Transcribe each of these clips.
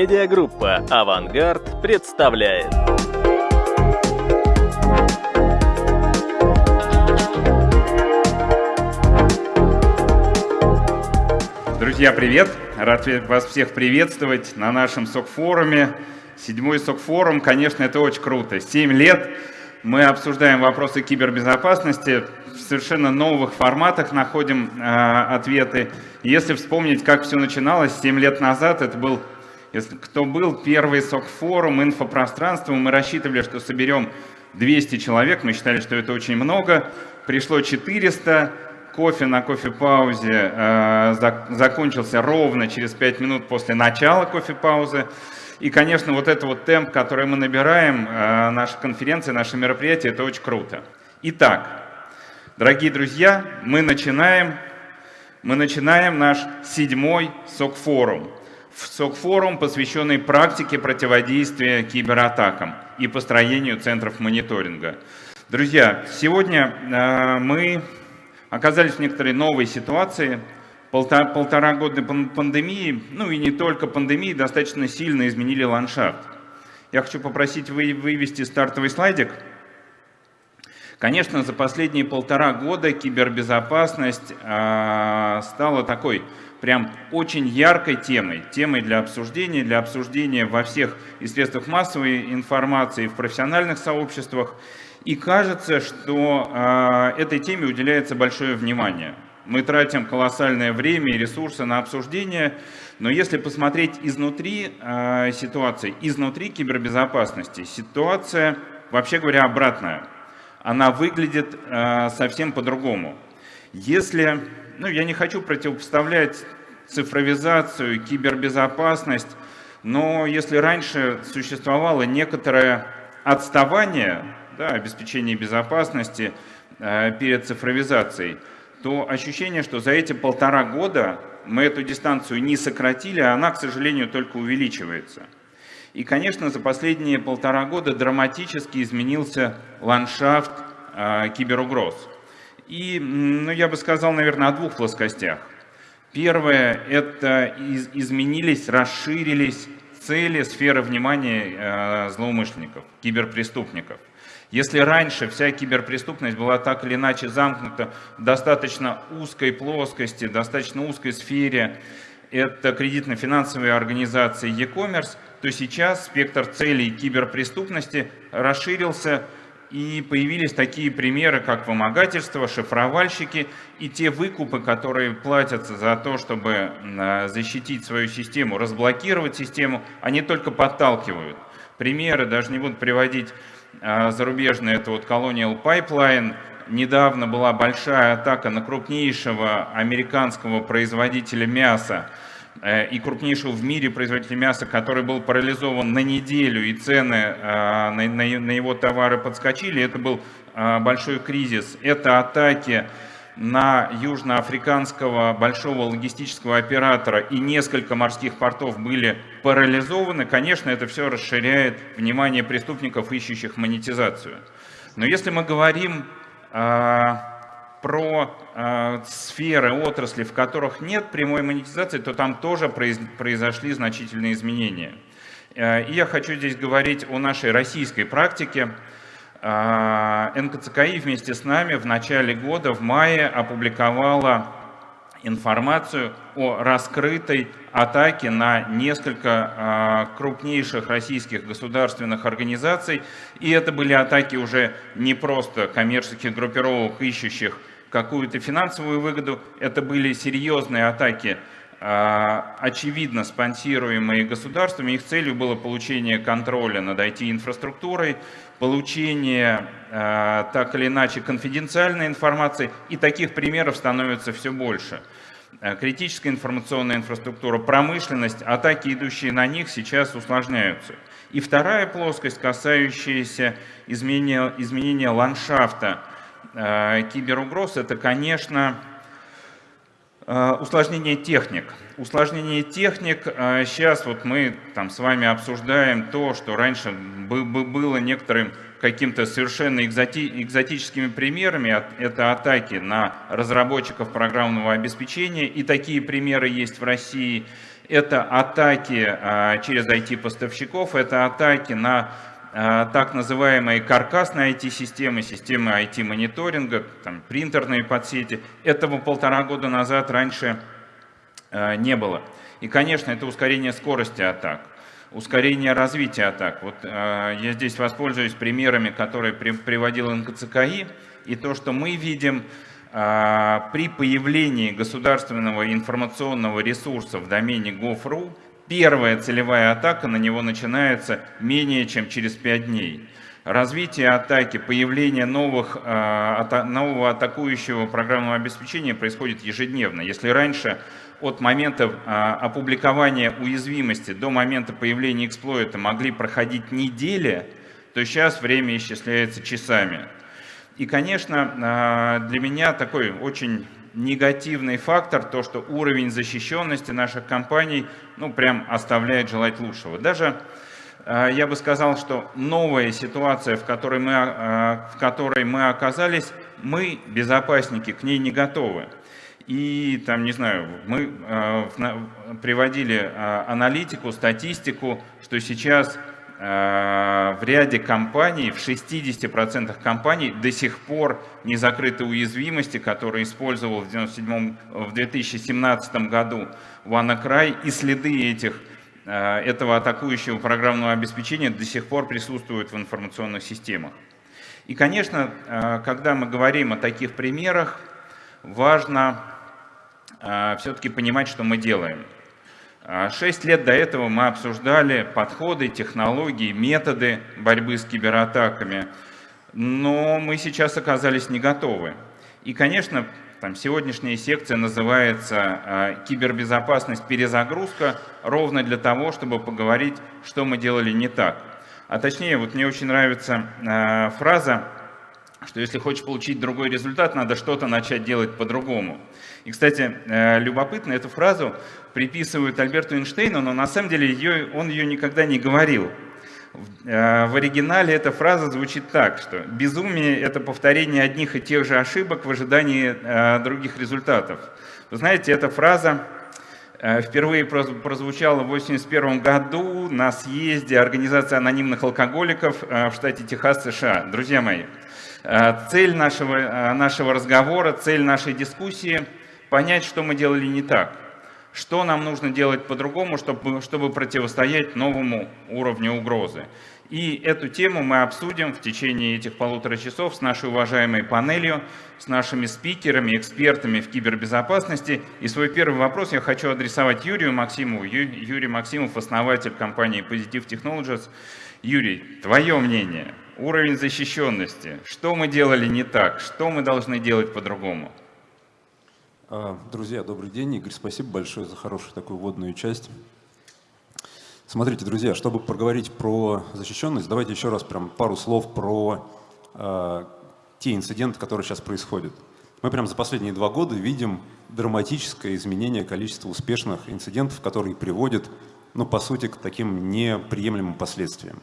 Медиагруппа «Авангард» представляет. Друзья, привет! Рад вас всех приветствовать на нашем СОК-форуме. Седьмой СОК-форум, конечно, это очень круто. Семь лет мы обсуждаем вопросы кибербезопасности, в совершенно новых форматах находим э, ответы. Если вспомнить, как все начиналось 7 лет назад, это был, если кто был, первый СОК-форум, инфопространство, мы рассчитывали, что соберем 200 человек, мы считали, что это очень много, пришло 400, кофе на кофе-паузе э, закончился ровно через 5 минут после начала кофе-паузы. И, конечно, вот этот вот темп, который мы набираем, э, наша конференция, наше мероприятие, это очень круто. Итак, дорогие друзья, мы начинаем, мы начинаем наш седьмой СОК-форум. СОК-форум, посвященный практике противодействия кибератакам и построению центров мониторинга. Друзья, сегодня э, мы оказались в некоторой новой ситуации – полтора, года пандемии, ну и не только пандемии, достаточно сильно изменили ландшафт. Я хочу попросить вы, вывести стартовый слайдик. Конечно, за последние полтора года кибербезопасность э, стала такой прям очень яркой темой, темой для обсуждения, для обсуждения во всех и средствах массовой информации, в профессиональных сообществах. И кажется, что э, этой теме уделяется большое внимание. Мы тратим колоссальное время и ресурсы на обсуждение, но если посмотреть изнутри э, ситуации, изнутри кибербезопасности, ситуация, вообще говоря, обратная. Она выглядит э, совсем по-другому. Если, ну я не хочу противопоставлять цифровизацию, кибербезопасность, но если раньше существовало некоторое отставание, да, обеспечение безопасности э, перед цифровизацией, то ощущение, что за эти полтора года мы эту дистанцию не сократили, а она, к сожалению, только увеличивается. И, конечно, за последние полтора года драматически изменился ландшафт э, киберугроз. И, ну, я бы сказал, наверное, о двух плоскостях. Первое – это из, изменились, расширились цели, сферы внимания э, злоумышленников, киберпреступников. Если раньше вся киберпреступность была так или иначе замкнута в достаточно узкой плоскости, достаточно узкой сфере, это кредитно-финансовые организации e-commerce, то сейчас спектр целей киберпреступности расширился и появились такие примеры, как вымогательство, шифровальщики и те выкупы, которые платятся за то, чтобы а, защитить свою систему, разблокировать систему, они только подталкивают. Примеры, даже не буду приводить а, зарубежный, это вот Colonial Pipeline. Недавно была большая атака на крупнейшего американского производителя мяса и крупнейшего в мире производителя мяса, который был парализован на неделю, и цены а, на, его товары подскочили. Это был а, большой кризис. Это атаки на южноафриканского большого логистического оператора и несколько морских портов были парализованы, конечно, это все расширяет внимание преступников, ищущих монетизацию. Но если мы говорим э, про э, сферы, отрасли, в которых нет прямой монетизации, то там тоже произ, произошли значительные изменения. Э, и я хочу здесь говорить о нашей российской практике. А, НКЦКИ вместе с нами в начале года, в мае, опубликовала информацию о раскрытой атаке на несколько а, крупнейших российских государственных организаций. И это были атаки уже не просто коммерческих группировок, ищущих какую-то финансовую выгоду, это были серьезные атаки а, очевидно спонсируемые государствами. Их целью было получение контроля над IT-инфраструктурой, получение а, так или иначе конфиденциальной информации, и таких примеров становится все больше. А, критическая информационная инфраструктура, промышленность, атаки, идущие на них, сейчас усложняются. И вторая плоскость, касающаяся изменения, изменения ландшафта киберугроз, это, конечно, Э, усложнение техник. Усложнение техник, сейчас э, вот мы там с вами обсуждаем то, что раньше было некоторым каким-то совершенно экзоти экзотическими примерами. Это атаки на разработчиков программного обеспечения, и такие примеры есть в России. Это атаки а, через IT-поставщиков, это атаки на а, так называемые каркасные IT-системы, системы IT-мониторинга, принтерные подсети. Этого полтора года назад раньше а, не было. И, конечно, это ускорение скорости атак, ускорение развития атак. Вот я здесь воспользуюсь примерами, которые приводил НКЦКИ, и то, что мы видим при появлении государственного информационного ресурса в домене gov.ru, первая целевая атака на него начинается менее чем через 5 дней. Развитие атаки, появление новых, а, нового атакующего программного обеспечения происходит ежедневно. Если раньше от момента а, опубликования уязвимости до момента появления эксплойта могли проходить недели, то сейчас время исчисляется часами. И, конечно, а, для меня такой очень негативный фактор, то, что уровень защищенности наших компаний ну, прям оставляет желать лучшего. Даже а, я бы сказал, что новая ситуация, в которой мы, а, в которой мы оказались, мы, безопасники, к ней не готовы. И там, не знаю, мы а, приводили аналитику, статистику, что сейчас Э, в ряде компаний, в 60% компаний до сих пор не закрыты уязвимости, которые использовал в, 97, в 2017 году WannaCry, и следы этих, э, этого атакующего программного обеспечения до сих пор присутствуют в информационных системах. И, конечно, э, когда мы говорим о таких примерах, важно все-таки понимать, что мы делаем. А шесть лет до этого мы обсуждали подходы, технологии, методы борьбы с кибератаками, но мы сейчас оказались не готовы. И, конечно, там сегодняшняя секция называется а, «Кибербезопасность. Перезагрузка» ровно для того, чтобы поговорить, что мы делали не так. А точнее, вот мне очень нравится а, фраза, что если хочешь получить другой результат, надо что-то начать делать по-другому. И, кстати, э, любопытно, эту фразу приписывают Альберту Эйнштейну, но на самом деле ее, он ее никогда не говорил. Э, в оригинале эта фраза звучит так, что безумие – это повторение одних и тех же ошибок в ожидании э, других результатов. Вы знаете, эта фраза впервые прозвучала в 1981 году на съезде Организации анонимных алкоголиков в штате Техас, США. Друзья мои, цель нашего, нашего разговора, цель нашей дискуссии – понять, что мы делали не так, что нам нужно делать по-другому, чтобы, чтобы противостоять новому уровню угрозы. И эту тему мы обсудим в течение этих полутора часов с нашей уважаемой панелью, с нашими спикерами, экспертами в кибербезопасности. И свой первый вопрос я хочу адресовать Юрию Максимову. Юрий Максимов, основатель компании Positive Technologies. Юрий, твое мнение, уровень защищенности, что мы делали не так, что мы должны делать по-другому? А, друзья, добрый день. Игорь, спасибо большое за хорошую такую вводную часть. Смотрите, друзья, чтобы проговорить про защищенность, давайте еще раз прям пару слов про э, те инциденты, которые сейчас происходят. Мы прям за последние два года видим драматическое изменение количества успешных инцидентов, которые приводят, ну, по сути, к таким неприемлемым последствиям.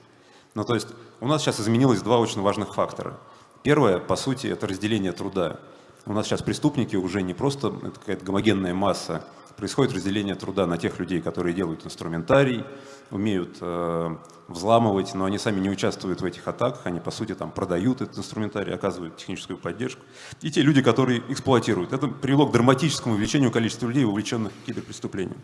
Ну, то есть у нас сейчас изменилось два очень важных фактора. Первое, по сути, это разделение труда. У нас сейчас преступники уже не просто какая-то гомогенная масса, происходит разделение труда на тех людей, которые делают инструментарий, умеют э, взламывать, но они сами не участвуют в этих атаках, они по сути там продают этот инструментарий, оказывают техническую поддержку. И те люди, которые эксплуатируют. Это привело к драматическому увеличению количества людей, увлеченных киберпреступлением.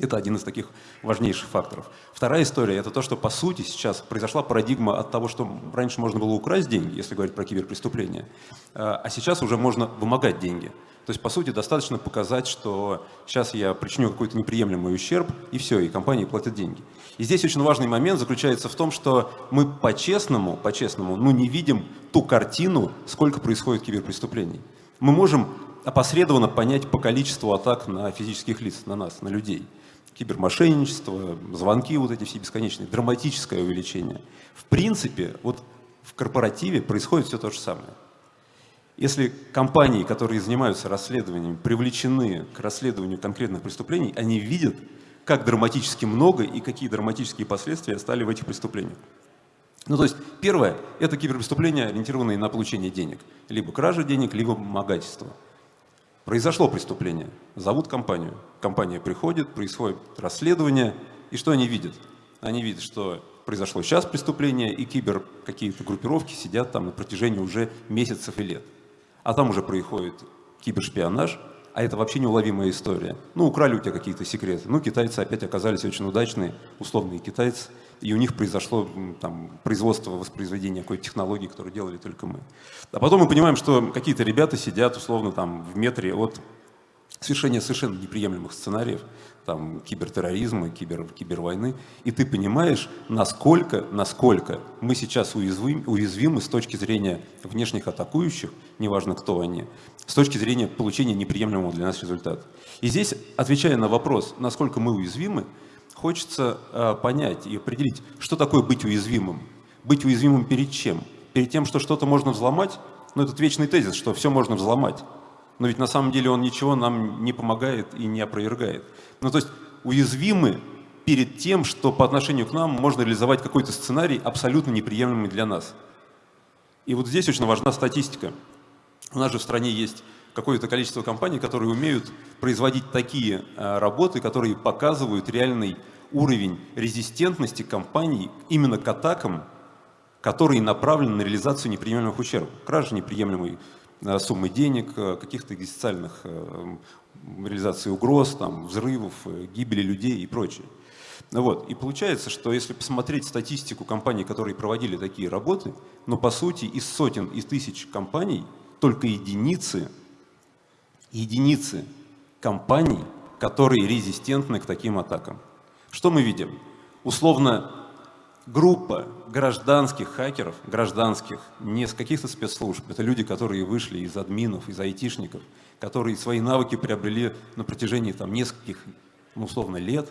Это один из таких важнейших факторов. Вторая история – это то, что по сути сейчас произошла парадигма от того, что раньше можно было украсть деньги, если говорить про киберпреступления, а, а сейчас уже можно вымогать деньги. То есть, по сути, достаточно показать, что сейчас я причиню какой-то неприемлемый ущерб, и все, и компании платят деньги. И здесь очень важный момент заключается в том, что мы по-честному, по-честному, ну, не видим ту картину, сколько происходит киберпреступлений. Мы можем опосредованно понять по количеству атак на физических лиц, на нас, на людей кибермошенничество, звонки вот эти все бесконечные, драматическое увеличение. В принципе, вот в корпоративе происходит все то же самое. Если компании, которые занимаются расследованием, привлечены к расследованию конкретных преступлений, они видят, как драматически много и какие драматические последствия стали в этих преступлениях. Ну, то есть, первое – это киберпреступления, ориентированные на получение денег. Либо кража денег, либо вымогательство. Произошло преступление, зовут компанию. Компания приходит, происходит расследование, и что они видят? Они видят, что произошло сейчас преступление, и кибер какие-то группировки сидят там на протяжении уже месяцев и лет. А там уже происходит кибершпионаж, а это вообще неуловимая история. Ну, украли у тебя какие-то секреты. Ну, китайцы опять оказались очень удачные, условные китайцы, и у них произошло там, производство, воспроизведение какой-то технологии, которую делали только мы. А потом мы понимаем, что какие-то ребята сидят условно там в метре от совершения совершенно неприемлемых сценариев, там, кибертерроризма, кибер, кибервойны, и ты понимаешь, насколько, насколько мы сейчас уязвим, уязвимы с точки зрения внешних атакующих, неважно кто они, с точки зрения получения неприемлемого для нас результата. И здесь, отвечая на вопрос, насколько мы уязвимы, хочется э, понять и определить, что такое быть уязвимым. Быть уязвимым перед чем? Перед тем, что что-то можно взломать? Ну, этот вечный тезис, что все можно взломать но ведь на самом деле он ничего нам не помогает и не опровергает. Ну то есть уязвимы перед тем, что по отношению к нам можно реализовать какой-то сценарий абсолютно неприемлемый для нас. И вот здесь очень важна статистика. У нас же в стране есть какое-то количество компаний, которые умеют производить такие а, работы, которые показывают реальный уровень резистентности компаний именно к атакам, которые направлены на реализацию неприемлемых ущербов. Кража неприемлемой Э, суммы денег, э, каких-то экзистенциальных э, реализаций угроз, там, взрывов, гибели людей и прочее. Вот. И получается, что если посмотреть статистику компаний, которые проводили такие работы, но по сути из сотен и тысяч компаний только единицы, единицы компаний, которые резистентны к таким атакам. Что мы видим? Условно группа гражданских хакеров, гражданских, не с каких-то спецслужб, это люди, которые вышли из админов, из айтишников, которые свои навыки приобрели на протяжении там, нескольких, ну, условно, лет,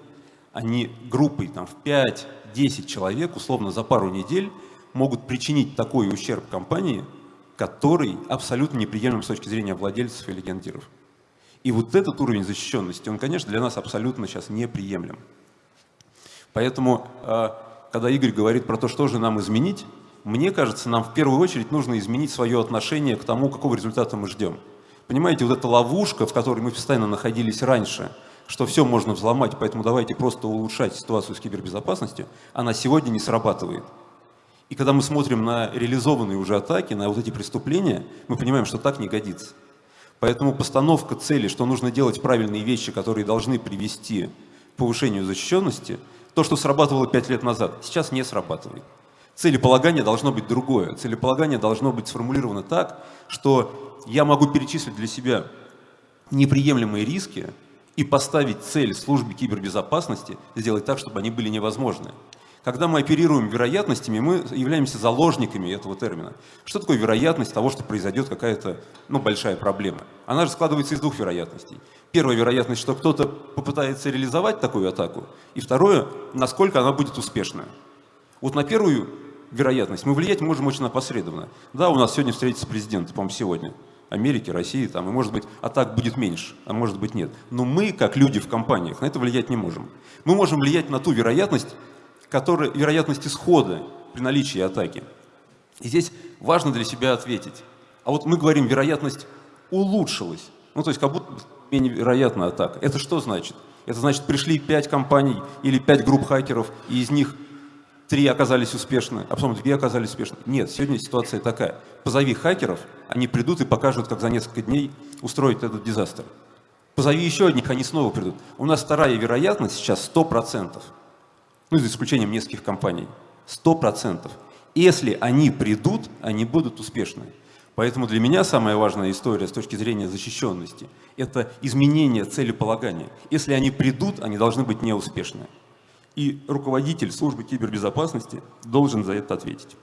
они группой там, в 5-10 человек, условно, за пару недель могут причинить такой ущерб компании, который абсолютно неприемлем с точки зрения владельцев или гендиров. И вот этот уровень защищенности, он, конечно, для нас абсолютно сейчас неприемлем. Поэтому а, когда Игорь говорит про то, что же нам изменить, мне кажется, нам в первую очередь нужно изменить свое отношение к тому, какого результата мы ждем. Понимаете, вот эта ловушка, в которой мы постоянно находились раньше, что все можно взломать, поэтому давайте просто улучшать ситуацию с кибербезопасностью, она сегодня не срабатывает. И когда мы смотрим на реализованные уже атаки, на вот эти преступления, мы понимаем, что так не годится. Поэтому постановка цели, что нужно делать правильные вещи, которые должны привести к повышению защищенности – то, что срабатывало пять лет назад, сейчас не срабатывает. Целеполагание должно быть другое. Целеполагание должно быть сформулировано так, что я могу перечислить для себя неприемлемые риски и поставить цель службе кибербезопасности сделать так, чтобы они были невозможны. Когда мы оперируем вероятностями, мы являемся заложниками этого термина. Что такое вероятность того, что произойдет какая-то ну, большая проблема? Она же складывается из двух вероятностей. Первая вероятность, что кто-то попытается реализовать такую атаку, и второе, насколько она будет успешная. Вот на первую вероятность мы влиять можем очень опосредованно. Да, у нас сегодня встретится президент, по-моему, сегодня. Америки, России, там, и может быть атак будет меньше, а может быть нет. Но мы, как люди в компаниях, на это влиять не можем. Мы можем влиять на ту вероятность, которая, вероятность исхода при наличии атаки. И здесь важно для себя ответить. А вот мы говорим, вероятность улучшилась. Ну, то есть как будто менее вероятна атака. Это что значит? Это значит, пришли пять компаний или пять групп хакеров, и из них три оказались успешны, а потом две оказались успешны. Нет, сегодня ситуация такая. Позови хакеров, они придут и покажут, как за несколько дней устроить этот дизастер. Позови еще одних, они снова придут. У нас вторая вероятность сейчас 100% ну, за исключением нескольких компаний, 100%. Если они придут, они будут успешны. Поэтому для меня самая важная история с точки зрения защищенности – это изменение целеполагания. Если они придут, они должны быть неуспешны. И руководитель службы кибербезопасности должен за это ответить.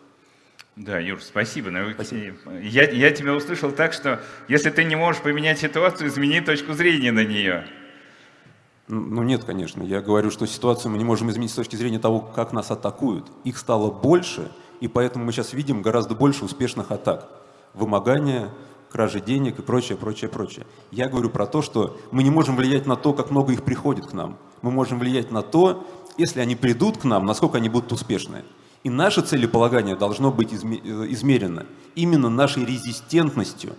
Да, Юр, спасибо. спасибо. Я, я тебя услышал так, что если ты не можешь поменять ситуацию, измени точку зрения на нее. Ну нет, конечно. Я говорю, что ситуацию мы не можем изменить с точки зрения того, как нас атакуют. Их стало больше, и поэтому мы сейчас видим гораздо больше успешных атак. Вымогания, кражи денег и прочее, прочее, прочее. Я говорю про то, что мы не можем влиять на то, как много их приходит к нам. Мы можем влиять на то, если они придут к нам, насколько они будут успешны. И наше целеполагание должно быть измерено именно нашей резистентностью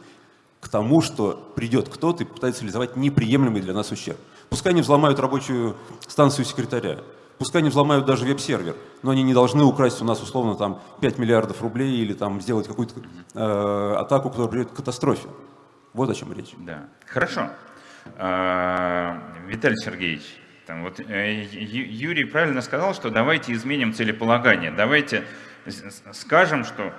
к тому, что придет кто-то и пытается реализовать неприемлемый для нас ущерб. Пускай они взломают рабочую станцию секретаря, пускай они взломают даже веб-сервер, но они не должны украсть у нас условно там 5 миллиардов рублей или там сделать какую-то э, атаку, которая приведет к катастрофе. Вот о чем речь. Да, хорошо. А, Виталий Сергеевич, там вот э, Юрий правильно сказал, что давайте изменим целеполагание, давайте скажем, что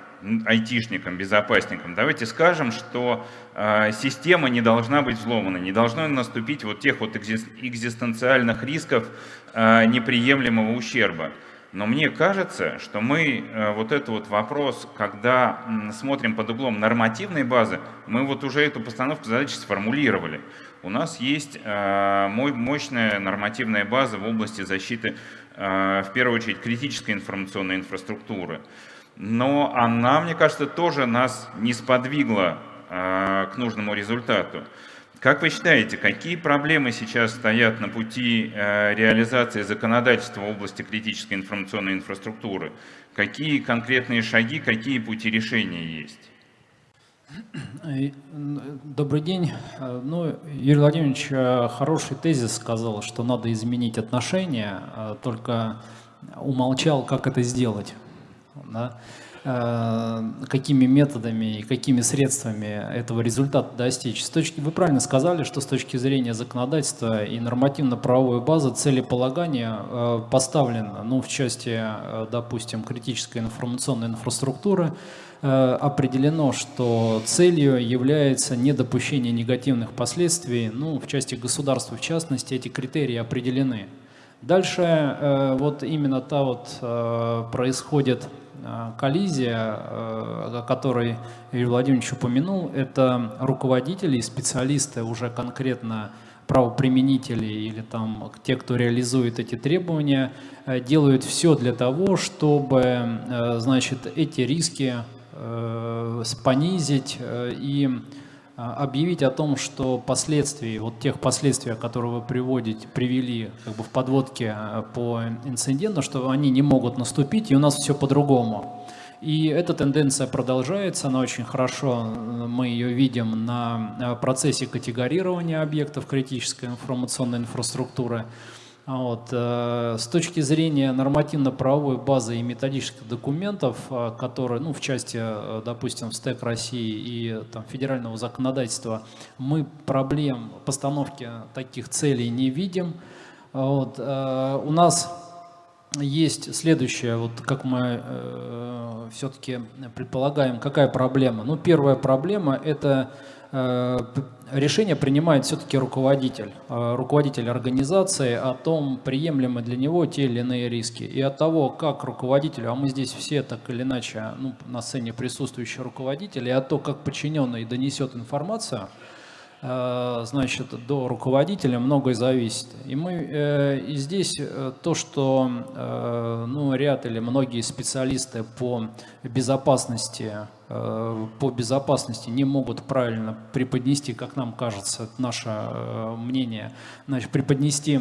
айтишникам, безопасникам, давайте скажем, что э, система не должна быть взломана, не должно наступить вот тех вот экзистенциальных рисков э, неприемлемого ущерба. Но мне кажется, что мы э, вот этот вот вопрос, когда смотрим под углом нормативной базы, мы вот уже эту постановку задачи сформулировали. У нас есть э, мощная нормативная база в области защиты, э, в первую очередь, критической информационной инфраструктуры. Но она, мне кажется, тоже нас не сподвигла к нужному результату. Как вы считаете, какие проблемы сейчас стоят на пути э, реализации законодательства в области критической информационной инфраструктуры? Какие конкретные шаги, какие пути решения есть? Добрый день. Ну, Юрий Владимирович э, хороший тезис сказал, что надо изменить отношения, э, только умолчал, как это сделать. Да? Э, какими методами и какими средствами этого результата достичь. С точки, вы правильно сказали, что с точки зрения законодательства и нормативно-правовой базы целеполагания э, поставлено, ну, в части, э, допустим, критической информационной инфраструктуры, определено, что целью является недопущение негативных последствий, ну, в части государства в частности, эти критерии определены. Дальше вот именно та вот происходит коллизия, э, о которой Юрий Владимирович упомянул, это руководители и специалисты уже конкретно правоприменители или там те, кто реализует эти требования, э, делают все для того, чтобы значит, эти риски понизить и объявить о том, что последствия, вот тех последствий, которые вы приводите, привели как бы в подводке а, по инциденту, что они не могут наступить, и у нас все по-другому. И эта тенденция продолжается, она очень хорошо, мы ее видим на а, процессе категорирования объектов критической информационной инфраструктуры. А вот. Э, с точки зрения нормативно-правовой базы и методических документов, э, которые, ну, в части, э, допустим, СТЭК России и там, федерального законодательства, мы проблем постановки таких целей не видим. Вот. У нас есть следующее, вот как мы э, все-таки предполагаем, какая проблема. Ну, первая проблема – это решение принимает все-таки руководитель, э, руководитель организации о том, приемлемы для него те или иные риски. И от того, как руководителю, а мы здесь все так или иначе ну, на сцене присутствующие руководители, и от того, как подчиненный донесет информацию, Э, значит, до руководителя многое зависит. И, мы, э, и здесь то, что ну, ряд или многие специалисты по безопасности, по безопасности не могут правильно преподнести, как нам кажется, наше мнение, значит, преподнести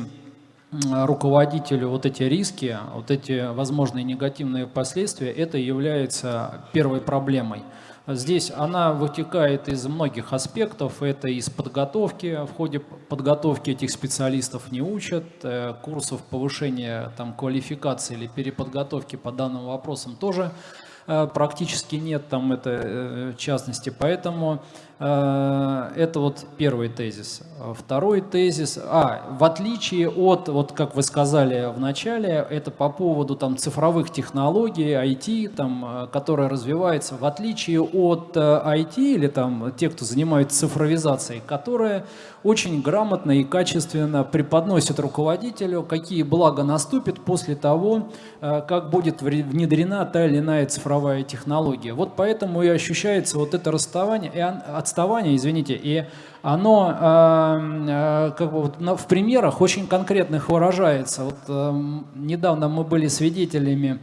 руководителю вот эти риски, вот эти возможные негативные последствия, это является первой проблемой. Здесь она вытекает из многих аспектов. Это из подготовки. В ходе подготовки этих специалистов не учат. Э, курсов повышения там, квалификации или переподготовки по данным вопросам тоже э, практически нет там это э, частности. Поэтому Э, это вот первый тезис. Второй тезис, а, в отличие от, вот как вы сказали в начале, это по поводу там цифровых технологий, IT, там, э, которая развивается, в отличие от IT э, или там те, кто занимается цифровизацией, которая очень грамотно и качественно преподносит руководителю, какие блага наступят после того, как будет внедрена та или иная цифровая технология. Вот поэтому и ощущается вот это расставание, и отставание, извините, и оно э, э, как бы в примерах очень конкретных выражается. Вот, э, недавно мы были свидетелями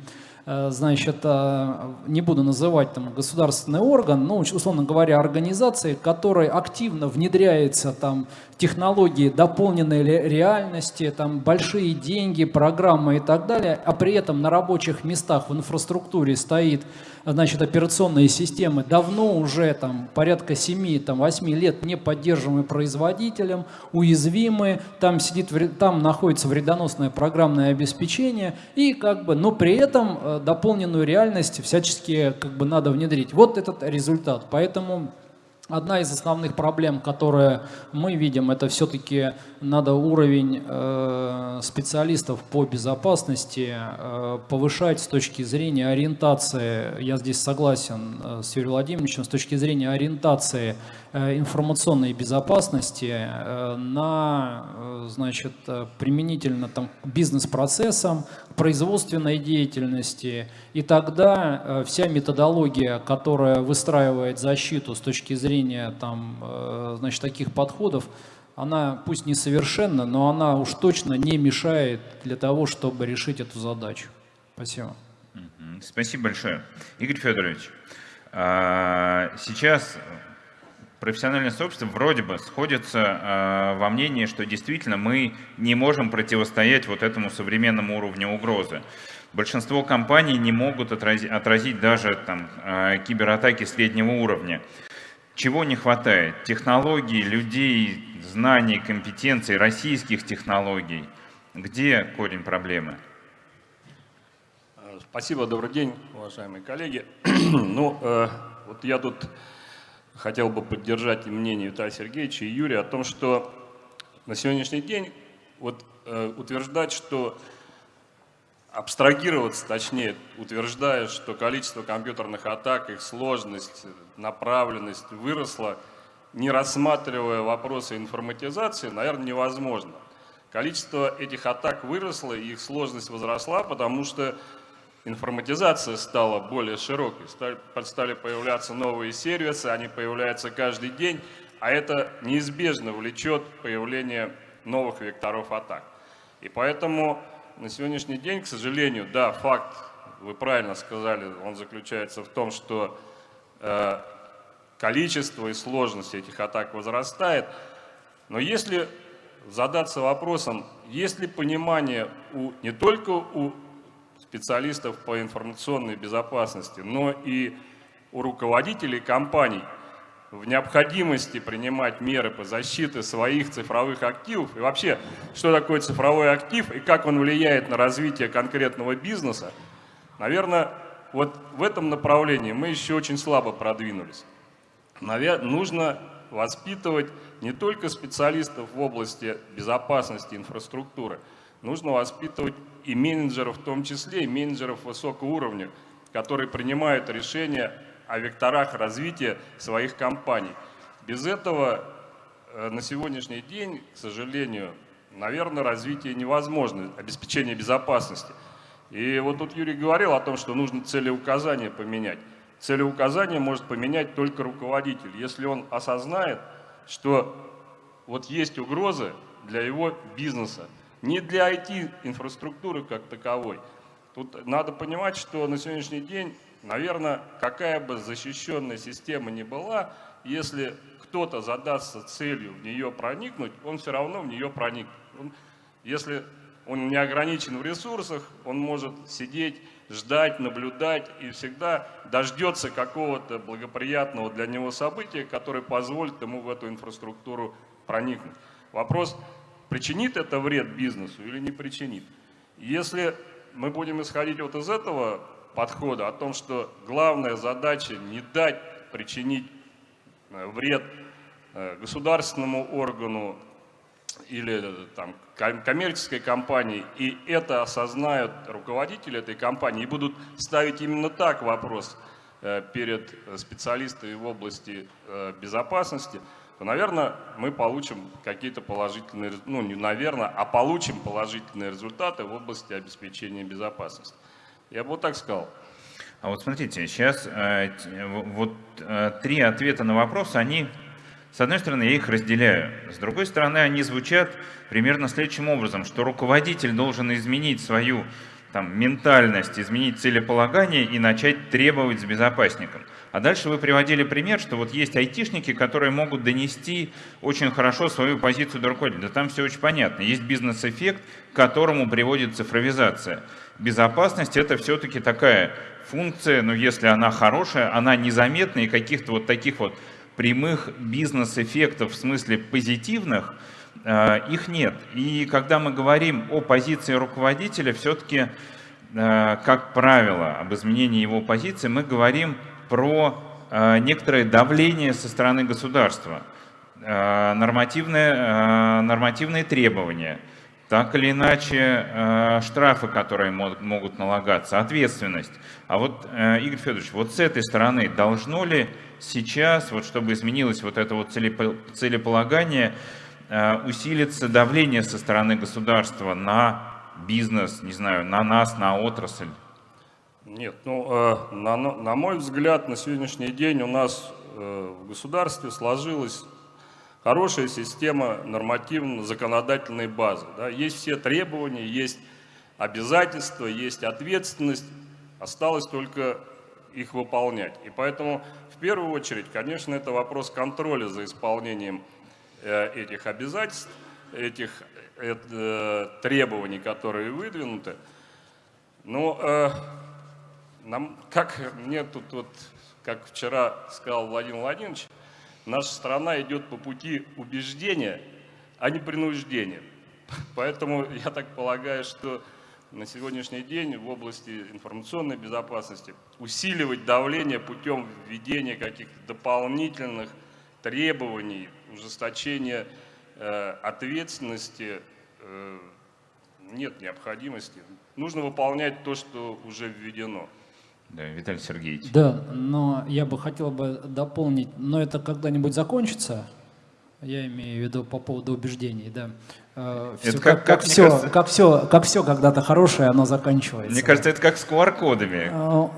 Э, значит, э, не буду называть там государственный орган, но, условно говоря, организации, которая активно внедряется там технологии дополненной реальности, там большие деньги, программы и так далее, а при этом на рабочих местах в инфраструктуре стоит значит, операционные системы, давно уже там, порядка 7-8 лет не поддерживаемые производителем, уязвимые, там, сидит, там находится вредоносное программное обеспечение, и как бы, но при этом э, дополненную реальность всячески как бы надо внедрить. Вот этот результат. Поэтому Одна из основных проблем, которые мы видим, это все-таки надо уровень э, специалистов по безопасности э, повышать с точки зрения ориентации. Я здесь согласен э, с Юрием Владимировичем, с точки зрения ориентации информационной безопасности э, на, э, значит, применительно там, к бизнес-процессам, производственной деятельности. И тогда вся методология, которая выстраивает защиту с точки зрения там, значит, таких подходов, она пусть несовершенна, но она уж точно не мешает для того, чтобы решить эту задачу. Спасибо. Спасибо большое. Игорь Федорович, а, сейчас профессиональное сообщество вроде бы сходится э, во мнении, что действительно мы не можем противостоять вот этому современному уровню угрозы. Большинство компаний не могут отразить, отразить даже там, э, кибератаки среднего уровня. Чего не хватает? Технологий, людей, знаний, компетенций, российских технологий. Где корень проблемы? Спасибо, добрый день, уважаемые коллеги. ну, э, вот я тут хотел бы поддержать мнение Виталия Сергеевича и Юрия о том, что на сегодняшний день вот, э, утверждать, что абстрагироваться, точнее, утверждая, что количество компьютерных атак, их сложность, направленность выросла, не рассматривая вопросы информатизации, наверное, невозможно. Количество этих атак выросло, их сложность возросла, потому что информатизация стала более широкой, стали, стали появляться новые сервисы, они появляются каждый день, а это неизбежно влечет появление новых векторов атак. И поэтому на сегодняшний день, к сожалению, да, факт, вы правильно сказали, он заключается в том, что э, количество и сложность этих атак возрастает, но если задаться вопросом, есть ли понимание у, не только у специалистов по информационной безопасности, но и у руководителей компаний в необходимости принимать меры по защите своих цифровых активов и вообще, что такое цифровой актив и как он влияет на развитие конкретного бизнеса, наверное, вот в этом направлении мы еще очень слабо продвинулись. Наверное, нужно воспитывать не только специалистов в области безопасности инфраструктуры, нужно воспитывать и менеджеров в том числе, и менеджеров высокого уровня, которые принимают решения о векторах развития своих компаний. Без этого э, на сегодняшний день, к сожалению, наверное, развитие невозможно, обеспечение безопасности. И вот тут Юрий говорил о том, что нужно целеуказание поменять. Целеуказание может поменять только руководитель, если он осознает, что вот есть угрозы для его бизнеса, не для IT-инфраструктуры как таковой. Тут надо понимать, что на сегодняшний день, наверное, какая бы защищенная система ни была, если кто-то задастся целью в нее проникнуть, он все равно в нее проникнет. Он, если он не ограничен в ресурсах, он может сидеть, ждать, наблюдать и всегда дождется какого-то благоприятного для него события, которое позволит ему в эту инфраструктуру проникнуть. Вопрос, причинит это вред бизнесу или не причинит. Если мы будем исходить вот из этого подхода, о том, что главная задача не дать причинить э, вред э, государственному органу или э, там, коммерческой компании, и это осознают руководители этой компании и будут ставить именно так вопрос перед специалистами в области безопасности – то, наверное, мы получим какие-то положительные, ну не наверное, а получим положительные результаты в области обеспечения безопасности. Я бы вот так сказал. А вот смотрите, сейчас э, вот э, три ответа на вопрос, они, с одной стороны, я их разделяю, с другой стороны, они звучат примерно следующим образом, что руководитель должен изменить свою там, ментальность, изменить целеполагание и начать требовать с безопасником. А дальше вы приводили пример, что вот есть айтишники, которые могут донести очень хорошо свою позицию до руководителя. Да там все очень понятно. Есть бизнес-эффект, к которому приводит цифровизация. Безопасность — это все-таки такая функция, но если она хорошая, она незаметна, и каких-то вот таких вот прямых бизнес-эффектов в смысле позитивных, э, их нет. И когда мы говорим о позиции руководителя, все-таки, э, как правило, об изменении его позиции, мы говорим про э, некоторое давление со стороны государства, э, нормативные, э, нормативные требования, так или иначе штрафы, которые могут налагаться, ответственность. А вот, Игорь Федорович, вот с этой стороны должно ли сейчас, вот чтобы изменилось вот это вот целеполагание, усилиться давление со стороны государства на бизнес, не знаю, на нас, на отрасль? Нет, ну, э, на, на мой взгляд, на сегодняшний день у нас э, в государстве сложилась хорошая система нормативно-законодательной базы. Да? Есть все требования, есть обязательства, есть ответственность, осталось только их выполнять. И поэтому, в первую очередь, конечно, это вопрос контроля за исполнением э, этих обязательств, этих требований, которые выдвинуты. Но нам, как мне тут вот, как вчера сказал Владимир Владимирович, наша страна идет по пути убеждения, а не принуждения. Поэтому я так полагаю, что на сегодняшний день в области информационной безопасности усиливать давление путем введения каких-то дополнительных требований, ужесточения э, ответственности э, нет необходимости. Нужно выполнять то, что уже введено. Да, Виталий Сергеевич. Да, но я бы хотел бы дополнить, но это когда-нибудь закончится, я имею в виду по поводу убеждений, да. Э, все, как, как, как, все, кажется, как, все, как все когда-то хорошее, оно заканчивается. Мне кажется, это как с QR-кодами. Э,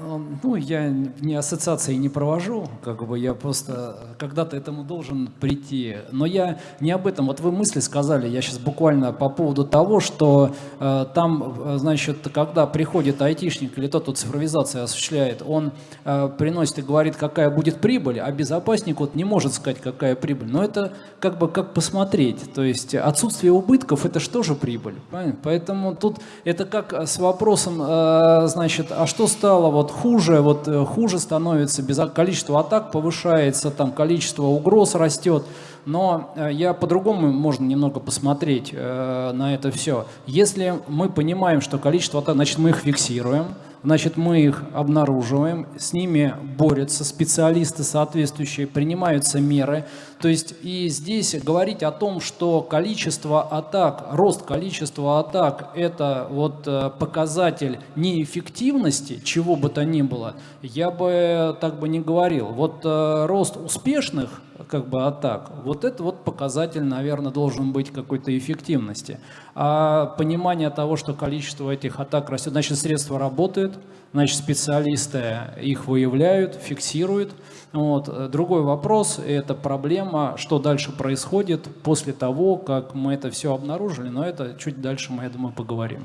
ну, я не ассоциации не провожу, как бы я просто когда-то этому должен прийти. Но я не об этом. Вот вы мысли сказали, я сейчас буквально по поводу того, что э, там, значит, когда приходит айтишник или тот, кто цифровизацию осуществляет, он э, приносит и говорит, какая будет прибыль, а безопасник вот не может сказать, какая прибыль. Но это как бы как посмотреть. То есть отсутствие убытков – это что же прибыль? Правильно? Поэтому тут это как с вопросом, э, значит, а что стало вот хуже? Вот э, хуже становится, без количество атак повышается, там количество угроз растет. Но э, я по-другому можно немного посмотреть на это все. Если мы понимаем, что количество атак, значит мы их фиксируем, Значит, мы их обнаруживаем, с ними борются специалисты соответствующие, принимаются меры. То есть и здесь говорить о том, что количество атак, рост количества атак – это вот э, показатель неэффективности, чего бы то ни было, я бы так бы не говорил. Вот э, рост успешных как бы атак. Вот это вот показатель, наверное, должен быть какой-то эффективности. А понимание того, что количество этих атак растет, значит, средства работают, значит, специалисты их выявляют, фиксируют. Вот. Другой вопрос – это проблема, что дальше происходит после того, как мы это все обнаружили, но это чуть дальше мы, я думаю, поговорим.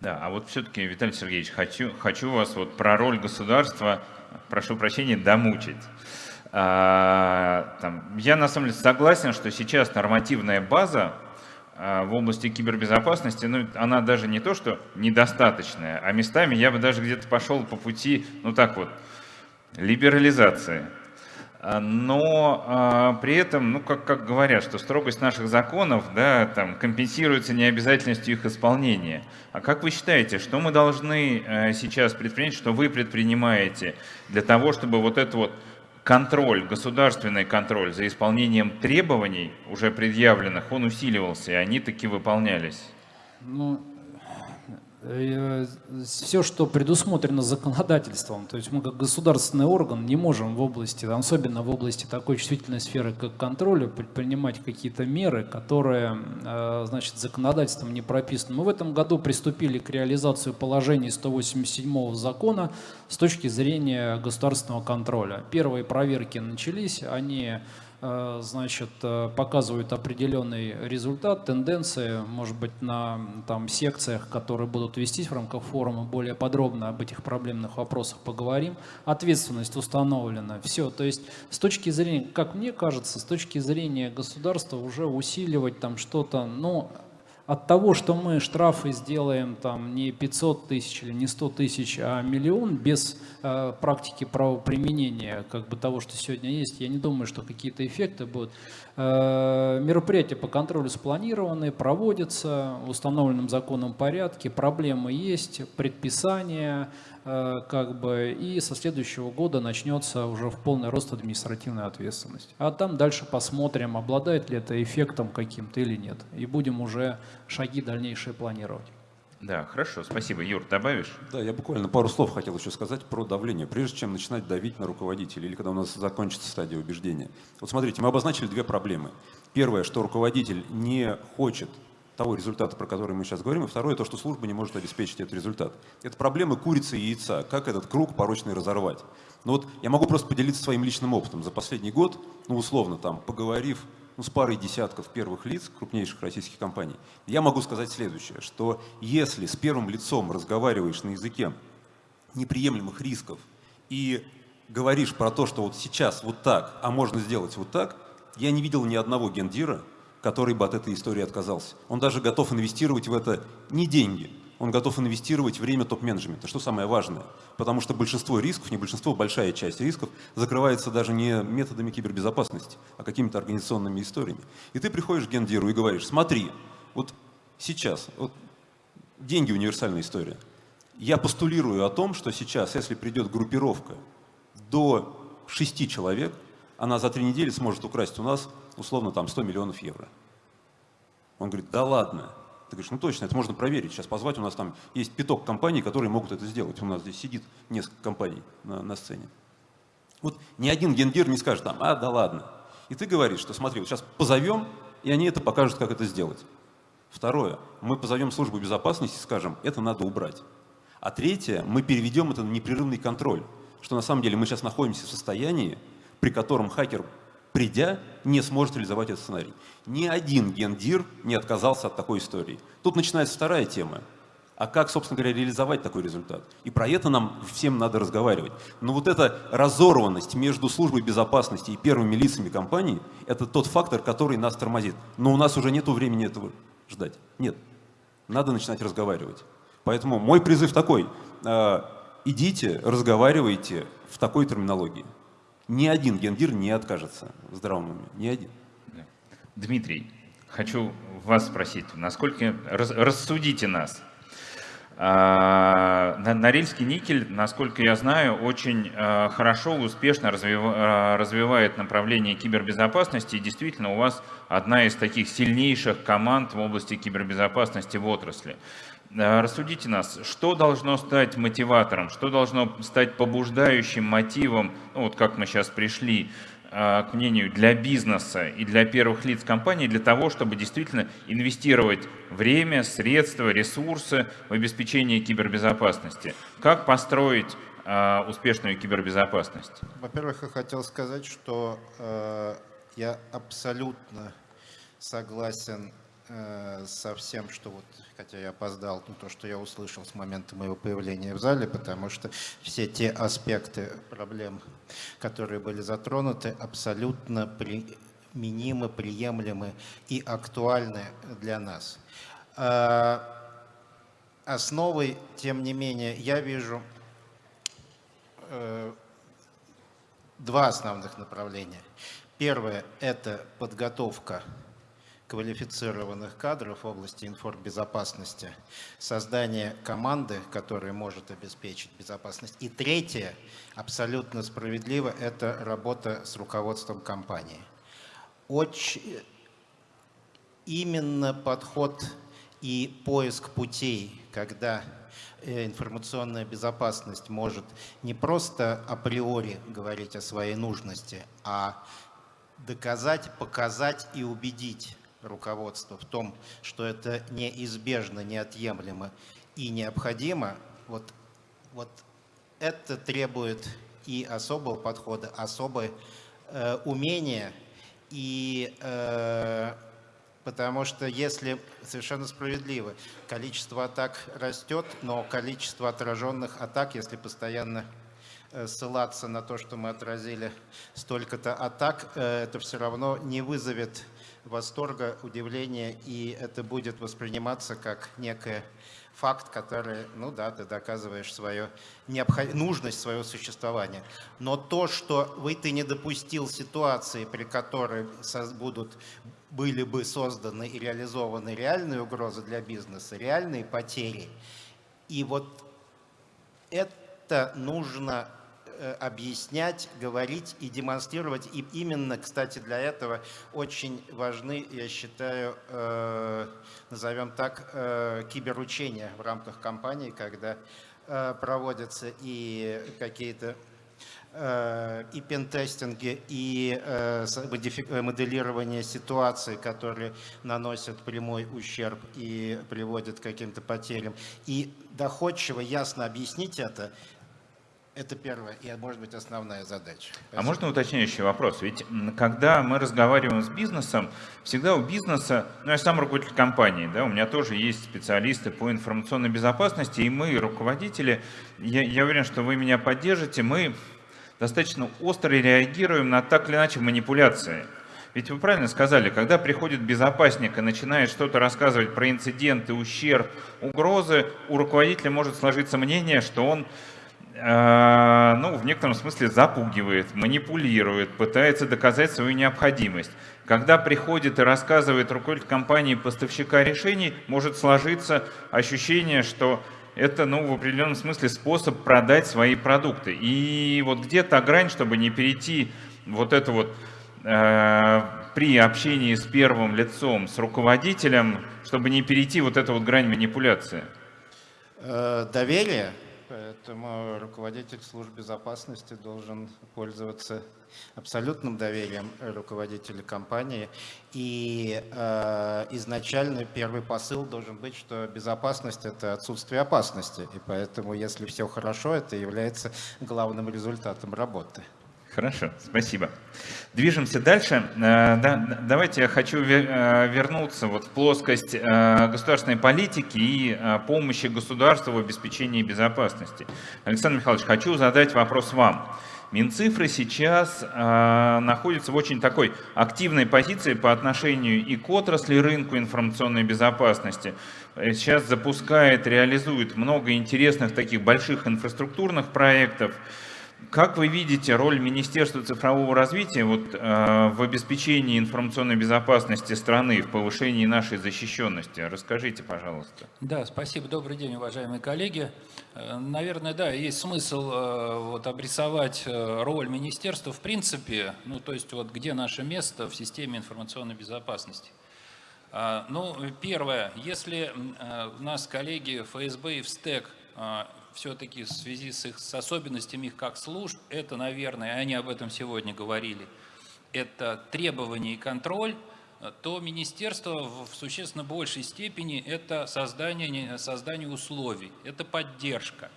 Да, а вот все-таки, Виталий Сергеевич, хочу, хочу вас вот про роль государства, прошу прощения, домучить. А, там, я на самом деле согласен, что сейчас нормативная база а, в области кибербезопасности, ну, она даже не то, что недостаточная, а местами я бы даже где-то пошел по пути, ну так вот, либерализации. А, но а, при этом, ну, как, как говорят, что строгость наших законов да, там, компенсируется необязательностью их исполнения. А как вы считаете, что мы должны а, сейчас предпринять, что вы предпринимаете для того, чтобы вот это вот контроль, государственный контроль за исполнением требований, уже предъявленных, он усиливался, и они таки выполнялись? Ну, Э, все, что предусмотрено законодательством, то есть мы как государственный орган не можем в области, особенно в области такой чувствительной сферы, как контроля, предпринимать какие-то меры, которые, э, значит, законодательством не прописаны. Мы в этом году приступили к реализации положений 187 закона с точки зрения государственного контроля. Первые проверки начались, они э, значит, э, показывают определенный результат, тенденции, может быть, на там, секциях, которые будут вестись в рамках форума, более подробно об этих проблемных вопросах поговорим. Ответственность установлена. Все, то есть с точки зрения, как мне кажется, с точки зрения государства уже усиливать там что-то, ну, от того, что мы штрафы сделаем там не 500 тысяч или не 100 тысяч, а миллион без э, практики правоприменения как бы того, что сегодня есть, я не думаю, что какие-то эффекты будут. Э, мероприятия по контролю спланированы, проводятся в установленном законом порядке, проблемы есть, предписания, как бы, и со следующего года начнется уже в полный рост административная ответственность. А там дальше посмотрим, обладает ли это эффектом каким-то или нет. И будем уже шаги дальнейшие планировать. Да, хорошо, спасибо. Юр, добавишь? Да, я буквально пару слов хотел еще сказать про давление. Прежде чем начинать давить на руководителей или когда у нас закончится стадия убеждения. Вот смотрите, мы обозначили две проблемы. Первое, что руководитель не хочет того результата, про который мы сейчас говорим, и второе, то, что служба не может обеспечить этот результат. Это проблема курицы и яйца, как этот круг порочный разорвать. Ну вот я могу просто поделиться своим личным опытом. За последний год, ну условно там, поговорив ну, с парой десятков первых лиц крупнейших российских компаний, я могу сказать следующее, что если с первым лицом разговариваешь на языке неприемлемых рисков и говоришь про то, что вот сейчас вот так, а можно сделать вот так, я не видел ни одного гендира, который бы от этой истории отказался. Он даже готов инвестировать в это не деньги, он готов инвестировать время топ-менеджмента, что самое важное. Потому что большинство рисков, не большинство, большая часть рисков закрывается даже не методами кибербезопасности, а какими-то организационными историями. И ты приходишь к гендиру и говоришь, смотри, вот сейчас, вот деньги универсальная история. Я постулирую о том, что сейчас, если придет группировка до шести человек, она за три недели сможет украсть у нас условно там 100 миллионов евро. Он говорит, да ладно. Ты говоришь, ну точно, это можно проверить. Сейчас позвать, у нас там есть пяток компаний, которые могут это сделать. У нас здесь сидит несколько компаний на, на сцене. Вот ни один гендир не скажет там, а, да ладно. И ты говоришь, что смотри, вот сейчас позовем, и они это покажут, как это сделать. Второе, мы позовем службу безопасности и скажем, это надо убрать. А третье, мы переведем это на непрерывный контроль, что на самом деле мы сейчас находимся в состоянии, при котором хакер придя, не сможет реализовать этот сценарий. Ни один гендир не отказался от такой истории. Тут начинается вторая тема. А как, собственно говоря, реализовать такой результат? И про это нам всем надо разговаривать. Но вот эта разорванность между службой безопасности и первыми лицами компании – это тот фактор, который нас тормозит. Но у нас уже нет времени этого ждать. Нет. Надо начинать разговаривать. Поэтому мой призыв такой. Э, идите, разговаривайте в такой терминологии. Ни один гендир не откажется в здравом уме, ни один. Дмитрий, хочу вас спросить, насколько рас, рассудите нас. А, Норильский никель, насколько я знаю, очень а, хорошо, успешно а, развивает направление кибербезопасности. И действительно, у вас одна из таких сильнейших команд в области кибербезопасности в отрасли. Э, рассудите нас, что должно стать мотиватором, что должно стать побуждающим мотивом, ну, вот как мы сейчас пришли э, к мнению, для бизнеса и для первых лиц компании, для того, чтобы действительно инвестировать время, средства, ресурсы в обеспечение кибербезопасности. Как построить э, успешную кибербезопасность? Во-первых, я хотел сказать, что э, я абсолютно согласен со всем, что вот хотя я опоздал, на то, что я услышал с момента моего появления в зале, потому что все те аспекты проблем, которые были затронуты, абсолютно применимы, приемлемы и актуальны для нас. А, основой, тем не менее, я вижу э, два основных направления. Первое – это подготовка квалифицированных кадров в области информбезопасности, создание команды, которая может обеспечить безопасность. И третье, абсолютно справедливо, это работа с руководством компании. Очень именно подход и поиск путей, когда э, информационная безопасность может не просто априори говорить о своей нужности, а доказать, показать и убедить руководства в том, что это неизбежно, неотъемлемо и необходимо, вот, вот это требует и особого подхода, особое э, умения. И э, потому что если, совершенно справедливо, количество атак растет, но количество отраженных атак, если постоянно э, ссылаться на то, что мы отразили столько-то атак, э, это все равно не вызовет восторга, удивления, и это будет восприниматься как некое факт, который, ну да, ты доказываешь свою необход... нужность своего существования. Но то, что вы ты не допустил ситуации, при которой будут, были бы созданы и реализованы реальные угрозы для бизнеса, реальные потери, и вот это нужно объяснять, говорить и демонстрировать. И именно, кстати, для этого очень важны, я считаю, э, назовем так, э, киберучения в рамках компании, когда проводятся и какие-то и пентестинги, и моделирование ситуаций, которые наносят прямой ущерб и приводят к каким-то потерям. И доходчиво, ясно объяснить это, это первая и, может быть, основная задача. Спасибо. А можно уточняющий вопрос? Ведь когда мы разговариваем с бизнесом, всегда у бизнеса, ну я сам руководитель компании, да, у меня тоже есть специалисты по информационной безопасности, и мы, руководители, я, я уверен, что вы меня поддержите, мы достаточно остро реагируем на так или иначе манипуляции. Ведь вы правильно сказали, когда приходит безопасник и начинает что-то рассказывать про инциденты, ущерб, угрозы, у руководителя может сложиться мнение, что он ну, в некотором смысле запугивает, манипулирует, пытается доказать свою необходимость. Когда приходит и рассказывает руководитель компании поставщика решений, может сложиться ощущение, что это ну, в определенном смысле способ продать свои продукты. И вот где то грань, чтобы не перейти вот это вот э, при общении с первым лицом, с руководителем, чтобы не перейти вот эту вот грань манипуляции? Э, доверие Поэтому руководитель служб безопасности должен пользоваться абсолютным доверием руководителя компании. И э, изначально первый посыл должен быть, что безопасность – это отсутствие опасности. И поэтому, если все хорошо, это является главным результатом работы. Хорошо, спасибо. Движемся дальше. Э, да, давайте я хочу э, вернуться вот в плоскость э, государственной политики и помощи государству в обеспечении безопасности. Александр Михайлович, хочу задать вопрос вам. Минцифры сейчас э, находятся в очень такой активной позиции по отношению и к отрасли рынку информационной безопасности. Сейчас запускает, реализует много интересных таких больших инфраструктурных проектов. Как вы видите роль Министерства цифрового развития вот, э, в обеспечении информационной безопасности страны, в повышении нашей защищенности? Расскажите, пожалуйста. Да, спасибо. Добрый день, уважаемые коллеги. Э, наверное, да, есть смысл э, вот, обрисовать э, роль министерства в принципе, ну, то есть вот где наше место в системе информационной безопасности. А, ну, первое, если у нас коллеги ФСБ и ВСТЭК все-таки в связи с их с особенностями их как служб, это, наверное, они об этом сегодня говорили, это требования и контроль, то министерство в существенно большей степени это создание, создание условий, это поддержка.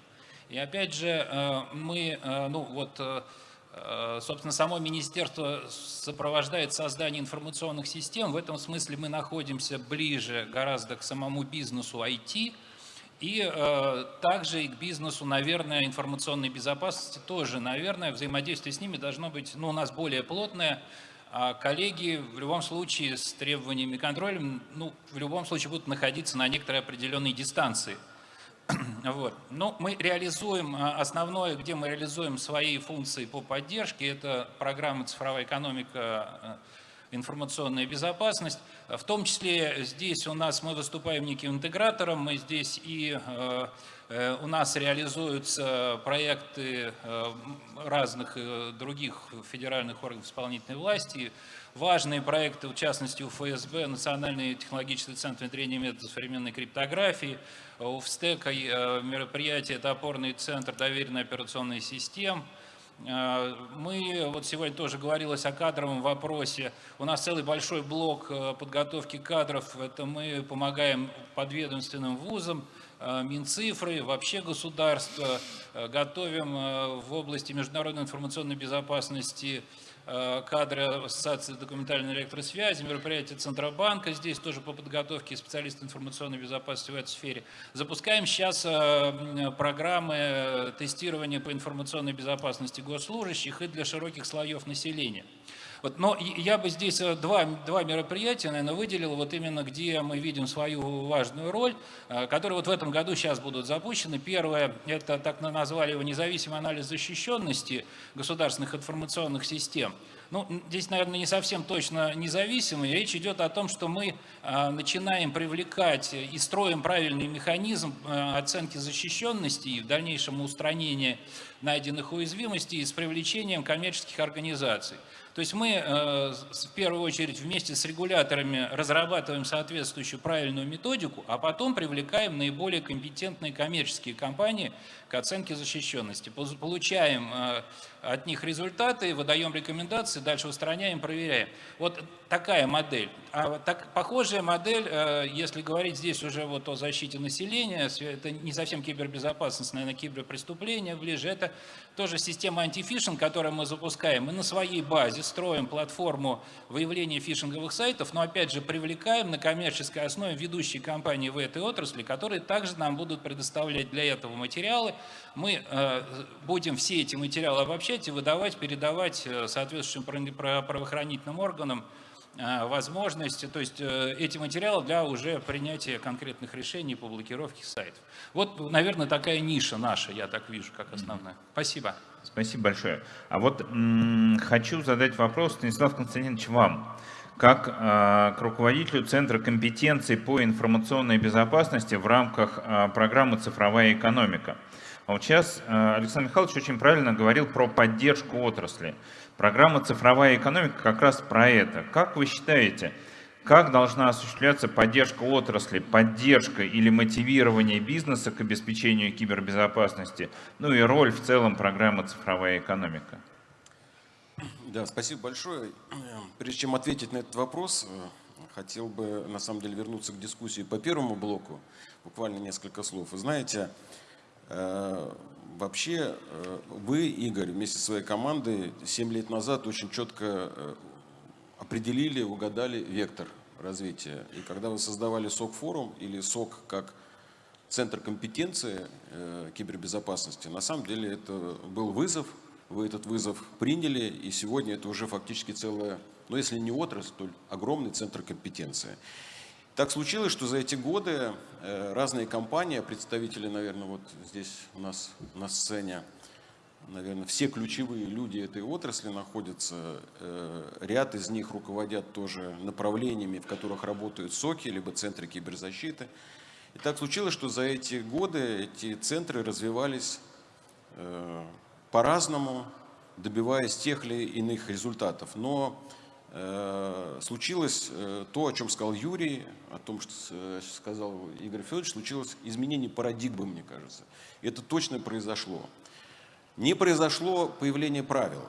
И опять же, э, мы, э, ну вот, э, собственно, само министерство сопровождает создание информационных систем. В этом смысле мы находимся ближе гораздо к самому бизнесу IT, и э, также и к бизнесу, наверное, информационной безопасности тоже, наверное, взаимодействие с ними должно быть ну, у нас более плотное. А коллеги в любом случае с требованиями и контролем, ну, в любом случае будут находиться на некоторой определенной дистанции. Вот. Но мы реализуем, а, основное, где мы реализуем свои функции по поддержке, это программа «Цифровая экономика э, информационная безопасность. В том числе здесь у нас мы выступаем неким интегратором, мы здесь и э, э, у нас реализуются проекты э, разных других федеральных органов исполнительной власти, важные проекты, в частности у ФСБ, Национальный технологический центр внедрения методов современной криптографии, у ВСТЭКа мероприятие это опорный центр доверенной операционной системы, мы, вот сегодня тоже говорилось о кадровом вопросе, у нас целый большой блок э, подготовки кадров, это мы помогаем подведомственным вузам, э, Минцифры, вообще государство, готовим в области международной информационной безопасности э, кадры Ассоциации документальной электросвязи, мероприятия Центробанка, здесь тоже по подготовке специалистов информационной безопасности в этой сфере. Запускаем сейчас э, программы тестирования по информационной безопасности госслужащих и для широких слоев населения. Вот, но я бы здесь э, два, два мероприятия, наверное, выделил, вот именно где мы видим свою важную роль, э, которые вот в этом году сейчас будут запущены. Первое, это так назвали его независимый анализ защищенности государственных информационных систем. Ну, здесь, наверное, не совсем точно независимый. Речь идет о том, что мы а, начинаем привлекать и строим правильный механизм оценки защищенности и в дальнейшем устранения найденных уязвимостей с привлечением коммерческих организаций. То есть мы э, в первую очередь вместе с регуляторами разрабатываем соответствующую правильную методику, а потом привлекаем наиболее компетентные коммерческие компании к оценке защищенности. Получаем э, от них результаты, выдаем рекомендации, дальше устраняем, проверяем. Вот такая модель. А так, похожая модель, э, если говорить здесь уже вот о защите населения, это не совсем кибербезопасность, наверное, киберпреступления ближе, это тоже система антифишинг, которую мы запускаем. Мы на своей базе строим платформу выявления фишинговых сайтов, но опять же привлекаем на коммерческой основе ведущие компании в этой отрасли, которые также нам будут предоставлять для этого материалы. Мы э, будем все эти материалы обобщать и выдавать, передавать э, соответствующим правоохранительным органам э, возможности, то есть эти материалы для уже принятия конкретных решений по блокировке сайтов. Вот, наверное, такая ниша наша, я так вижу, как основная. Спасибо. Спасибо большое. А вот хочу задать вопрос, Станислав Константинович, вам. Как э, к руководителю Центра компетенции по информационной безопасности в рамках э, программы «Цифровая экономика». А вот сейчас э, Александр Михайлович очень правильно говорил про поддержку отрасли. Программа «Цифровая экономика» как раз про это. Как вы считаете, как должна осуществляться поддержка отрасли, поддержка или мотивирование бизнеса к обеспечению кибербезопасности, ну и роль в целом программы «Цифровая экономика»? Да, спасибо большое. Прежде чем ответить на этот вопрос, хотел бы на самом деле вернуться к дискуссии по первому блоку, буквально несколько слов. Вы знаете, э, вообще э, вы, Игорь, вместе со своей командой 7 лет назад очень четко определили, угадали вектор развития. И когда вы создавали СОК-форум или СОК как центр компетенции э, кибербезопасности, на самом деле это был вызов, вы этот вызов приняли, и сегодня это уже фактически целая, ну если не отрасль, то огромный центр компетенции. Так случилось, что за эти годы э, разные компании, представители, наверное, вот здесь у нас на сцене, наверное, все ключевые люди этой отрасли находятся. Э, ряд из них руководят тоже направлениями, в которых работают СОКи, либо центры киберзащиты. И так случилось, что за эти годы эти центры развивались э, по-разному, добиваясь тех или иных результатов. Но случилось то, о чем сказал Юрий, о том, что сказал Игорь Федорович, случилось изменение парадигмы, мне кажется. Это точно произошло не произошло появление правил.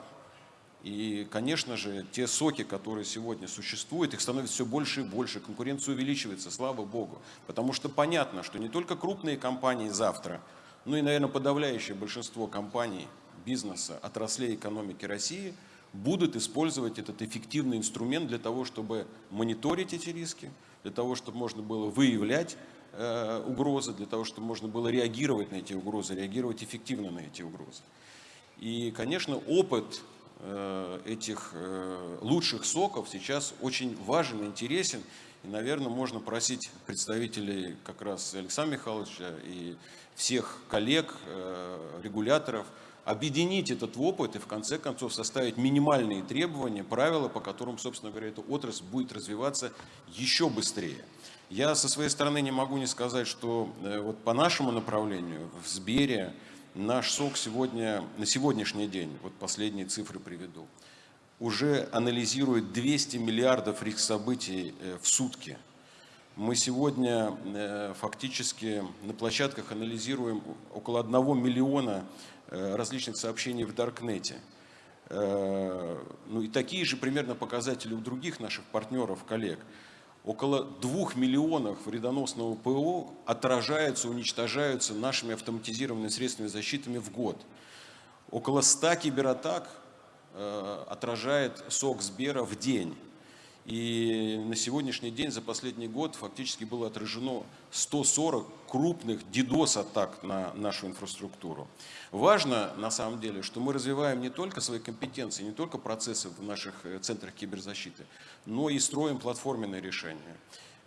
И, конечно же, те соки, которые сегодня существуют, их становится все больше и больше, конкуренция увеличивается, слава богу. Потому что понятно, что не только крупные компании завтра, но и, наверное, подавляющее большинство компаний, бизнеса, отраслей экономики России будут использовать этот эффективный инструмент для того, чтобы мониторить эти риски, для того, чтобы можно было выявлять э, угрозы, для того, чтобы можно было реагировать на эти угрозы, реагировать эффективно на эти угрозы. И, конечно, опыт э, этих э, лучших соков сейчас очень важен и интересен. И, наверное, можно просить представителей как раз Александра Михайловича и всех коллег, э, регуляторов, объединить этот опыт и в конце концов составить минимальные требования, правила, по которым, собственно говоря, эта отрасль будет развиваться еще быстрее. Я со своей стороны не могу не сказать, что вот по нашему направлению в Сбере, Наш СОК сегодня, на сегодняшний день, вот последние цифры приведу, уже анализирует 200 миллиардов риск событий э, в сутки. Мы сегодня э, фактически на площадках анализируем около 1 миллиона э, различных сообщений в Даркнете. Ну и такие же примерно показатели у других наших партнеров, коллег около двух миллионов вредоносного ПО отражаются, уничтожаются нашими автоматизированными средствами защиты в год. Около 100 кибератак отражает сок Сбера в день. И на сегодняшний день, за последний год, фактически было отражено 140 крупных DDoS-атак на нашу инфраструктуру. Важно, на самом деле, что мы развиваем не только свои компетенции, не только процессы в наших э, центрах киберзащиты, но и строим платформенные решения.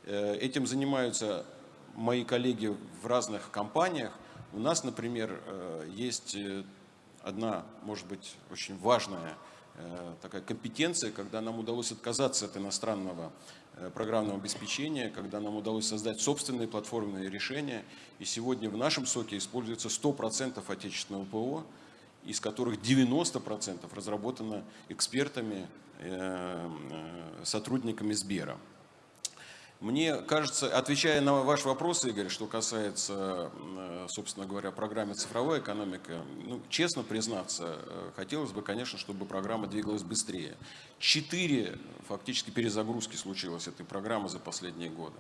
Э, этим занимаются мои коллеги в разных компаниях. У нас, например, э, есть одна, может быть, очень важная такая компетенция, когда нам удалось отказаться от иностранного э, программного обеспечения, когда нам удалось создать собственные платформенные решения. И сегодня в нашем соке используется 100% отечественного ПО, из которых 90% разработано экспертами, э, сотрудниками Сбера. Мне кажется, отвечая на ваш вопрос, Игорь, что касается, э, собственно говоря, программы «Цифровая экономика», ну, честно признаться, э, хотелось бы, конечно, чтобы программа двигалась быстрее. Четыре фактически перезагрузки случилось этой программы за последние годы.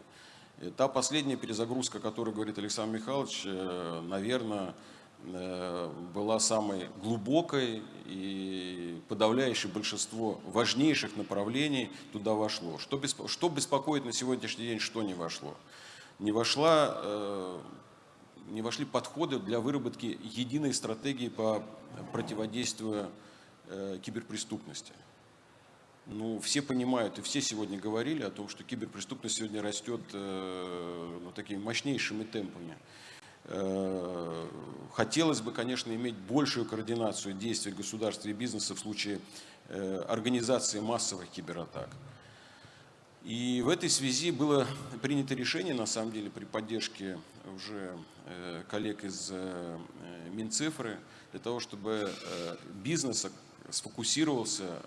И та последняя перезагрузка, о которой говорит Александр Михайлович, э, наверное, Э, была самой глубокой и подавляющее большинство важнейших направлений туда вошло. Что, беспо что беспокоит на сегодняшний день, что не вошло? Не, вошла, э, не вошли подходы для выработки единой стратегии по противодействию э, киберпреступности. Ну, все понимают, и все сегодня говорили о том, что киберпреступность сегодня растет ну, такими мощнейшими темпами. Э, хотелось бы, конечно, иметь большую координацию действий государства и бизнеса в случае э, организации массовых кибератак. И в этой связи было принято решение, на самом деле, при поддержке уже э, коллег из Минцифры, для того, чтобы бизнес сфокусировался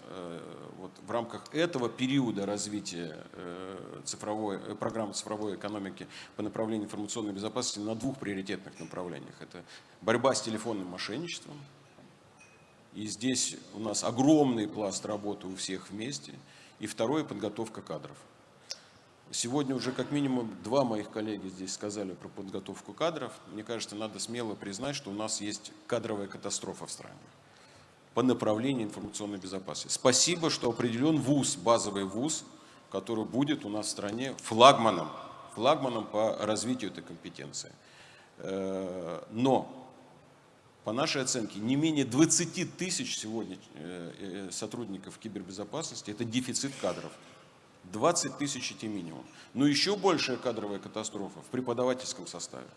вот, в рамках этого периода развития э, цифровой, э, программы цифровой экономики по направлению информационной безопасности на двух приоритетных направлениях. Это борьба с телефонным мошенничеством. И здесь у нас огромный пласт работы у всех вместе. И второе – подготовка кадров. Сегодня уже как минимум два моих коллеги здесь сказали про подготовку кадров. Мне кажется, надо смело признать, что у нас есть кадровая катастрофа в стране по направлению информационной безопасности. Спасибо, что определен ВУЗ, базовый ВУЗ, который будет у нас в стране флагманом, флагманом по развитию этой компетенции. Э, но, по нашей оценке, не менее 20 тысяч сегодня э, э, сотрудников кибербезопасности – это дефицит кадров. 20 тысяч это минимум. Но еще большая кадровая катастрофа в преподавательском составе.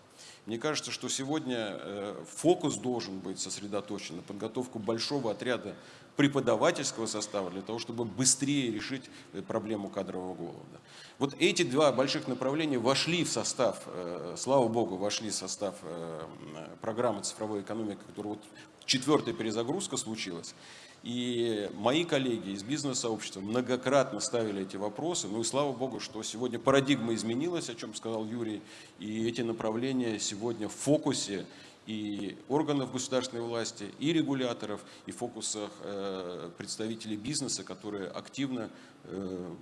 Мне кажется, что сегодня э, фокус должен быть сосредоточен на подготовку большого отряда преподавательского состава для того, чтобы быстрее решить э, проблему кадрового голода. Вот эти два больших направления вошли в состав, э, слава богу, вошли в состав программы цифровой экономики, которая вот четвертая перезагрузка случилась. И мои коллеги из бизнес-сообщества многократно ставили эти вопросы. Ну и слава богу, что сегодня парадигма изменилась, о чем сказал Юрий. И эти направления сегодня в фокусе и органов государственной власти, и регуляторов, и в фокусах э, представителей бизнеса, которые активно э,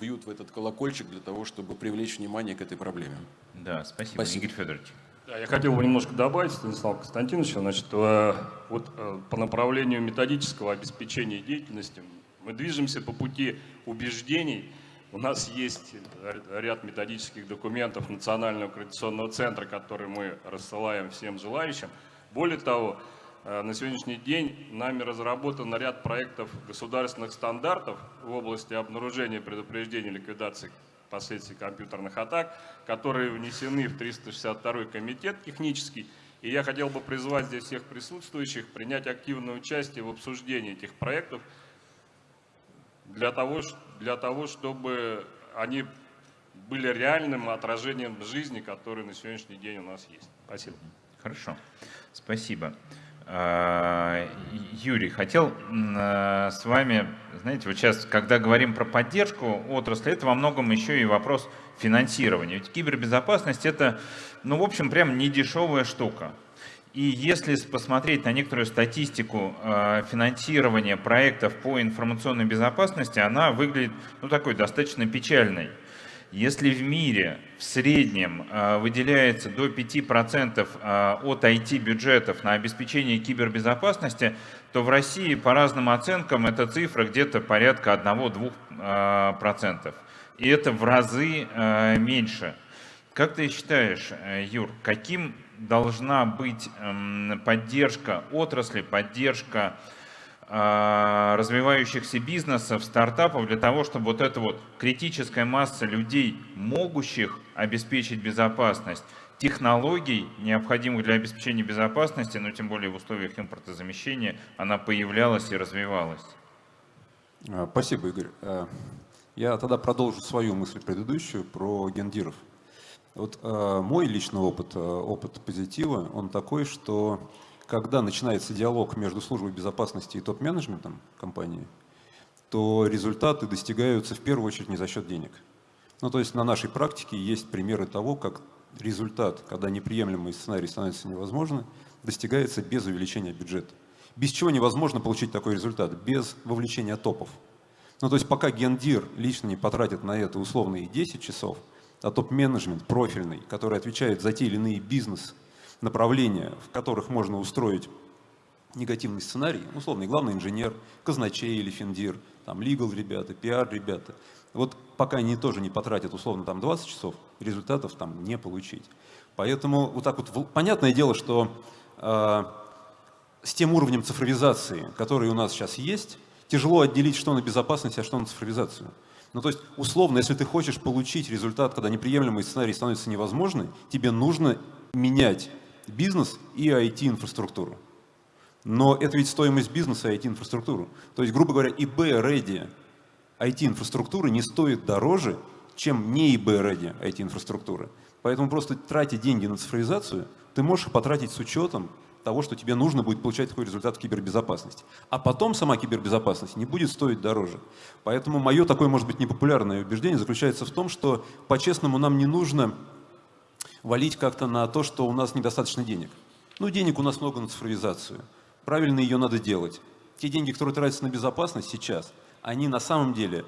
бьют в этот колокольчик для того, чтобы привлечь внимание к этой проблеме. Да, спасибо, спасибо. Игорь Федорович. Я хотел бы немножко добавить, Станислав Константинович, значит, э, вот э, по направлению методического обеспечения деятельности мы движемся по пути убеждений. У нас есть ряд методических документов Национального координационного центра, которые мы рассылаем всем желающим. Более того, э, на сегодняшний день нами разработан ряд проектов государственных стандартов в области обнаружения, предупреждения, ликвидации последствий компьютерных атак, которые внесены в 362 комитет технический. И я хотел бы призвать здесь всех присутствующих принять активное участие в обсуждении этих проектов для того, для того чтобы они были реальным отражением жизни, которая на сегодняшний день у нас есть. Спасибо. Хорошо. Спасибо. А, Юрий, хотел а, с вами, знаете, вот сейчас, когда говорим про поддержку отрасли, это во многом еще и вопрос финансирования. Ведь кибербезопасность это, ну, в общем, прям не дешевая штука. И если посмотреть на некоторую статистику а, финансирования проектов по информационной безопасности, она выглядит, ну, такой достаточно печальной. Если в мире в среднем э, выделяется до 5% э, от IT-бюджетов на обеспечение кибербезопасности, то в России по разным оценкам эта цифра где-то порядка 1-2%. И это в разы меньше. Как ты считаешь, Юр, каким должна быть эм, поддержка отрасли, поддержка развивающихся бизнесов, стартапов для того, чтобы вот эта вот критическая масса людей, могущих обеспечить безопасность, технологий, необходимых для обеспечения безопасности, но тем более в условиях импортозамещения, она появлялась и развивалась. А, спасибо, Игорь. А, я тогда продолжу свою мысль предыдущую про гендиров. Вот мой личный опыт, опыт позитива, он такой, что когда начинается диалог между службой безопасности и топ-менеджментом компании, то результаты достигаются в первую очередь не за счет денег. Ну, то есть на нашей практике есть примеры того, как результат, когда неприемлемый сценарий становится невозможным, достигается без увеличения бюджета. Без чего невозможно получить такой результат? Без вовлечения топов. Ну, то есть пока гендир лично не потратит на это условные 10 часов, а топ-менеджмент профильный, который отвечает за те или иные бизнес направления, в которых можно устроить негативный сценарий, условный главный инженер, казначей или финдир, там legal ребята, пиар ребята. Вот пока они тоже не потратят условно там 20 часов, результатов там не получить. Поэтому вот так вот, понятное дело, что э, с тем уровнем цифровизации, который у нас сейчас есть, тяжело отделить, что на безопасность, а что на цифровизацию. Ну, то есть, условно, если ты хочешь получить результат, когда неприемлемый сценарий становится невозможным, тебе нужно менять бизнес и IT-инфраструктуру. Но это ведь стоимость бизнеса и IT-инфраструктуры. То есть, грубо говоря, eBay-ready IT-инфраструктуры не стоит дороже, чем не eBay-ready IT-инфраструктуры. Поэтому просто тратя деньги на цифровизацию, ты можешь потратить с учетом того, что тебе нужно будет получать такой результат в кибербезопасности. А потом сама кибербезопасность не будет стоить дороже. Поэтому мое такое, может быть, непопулярное убеждение заключается в том, что по-честному нам не нужно валить как-то на то, что у нас недостаточно денег. Ну, денег у нас много на цифровизацию. Правильно ее надо делать. Те деньги, которые тратятся на безопасность сейчас, они на самом деле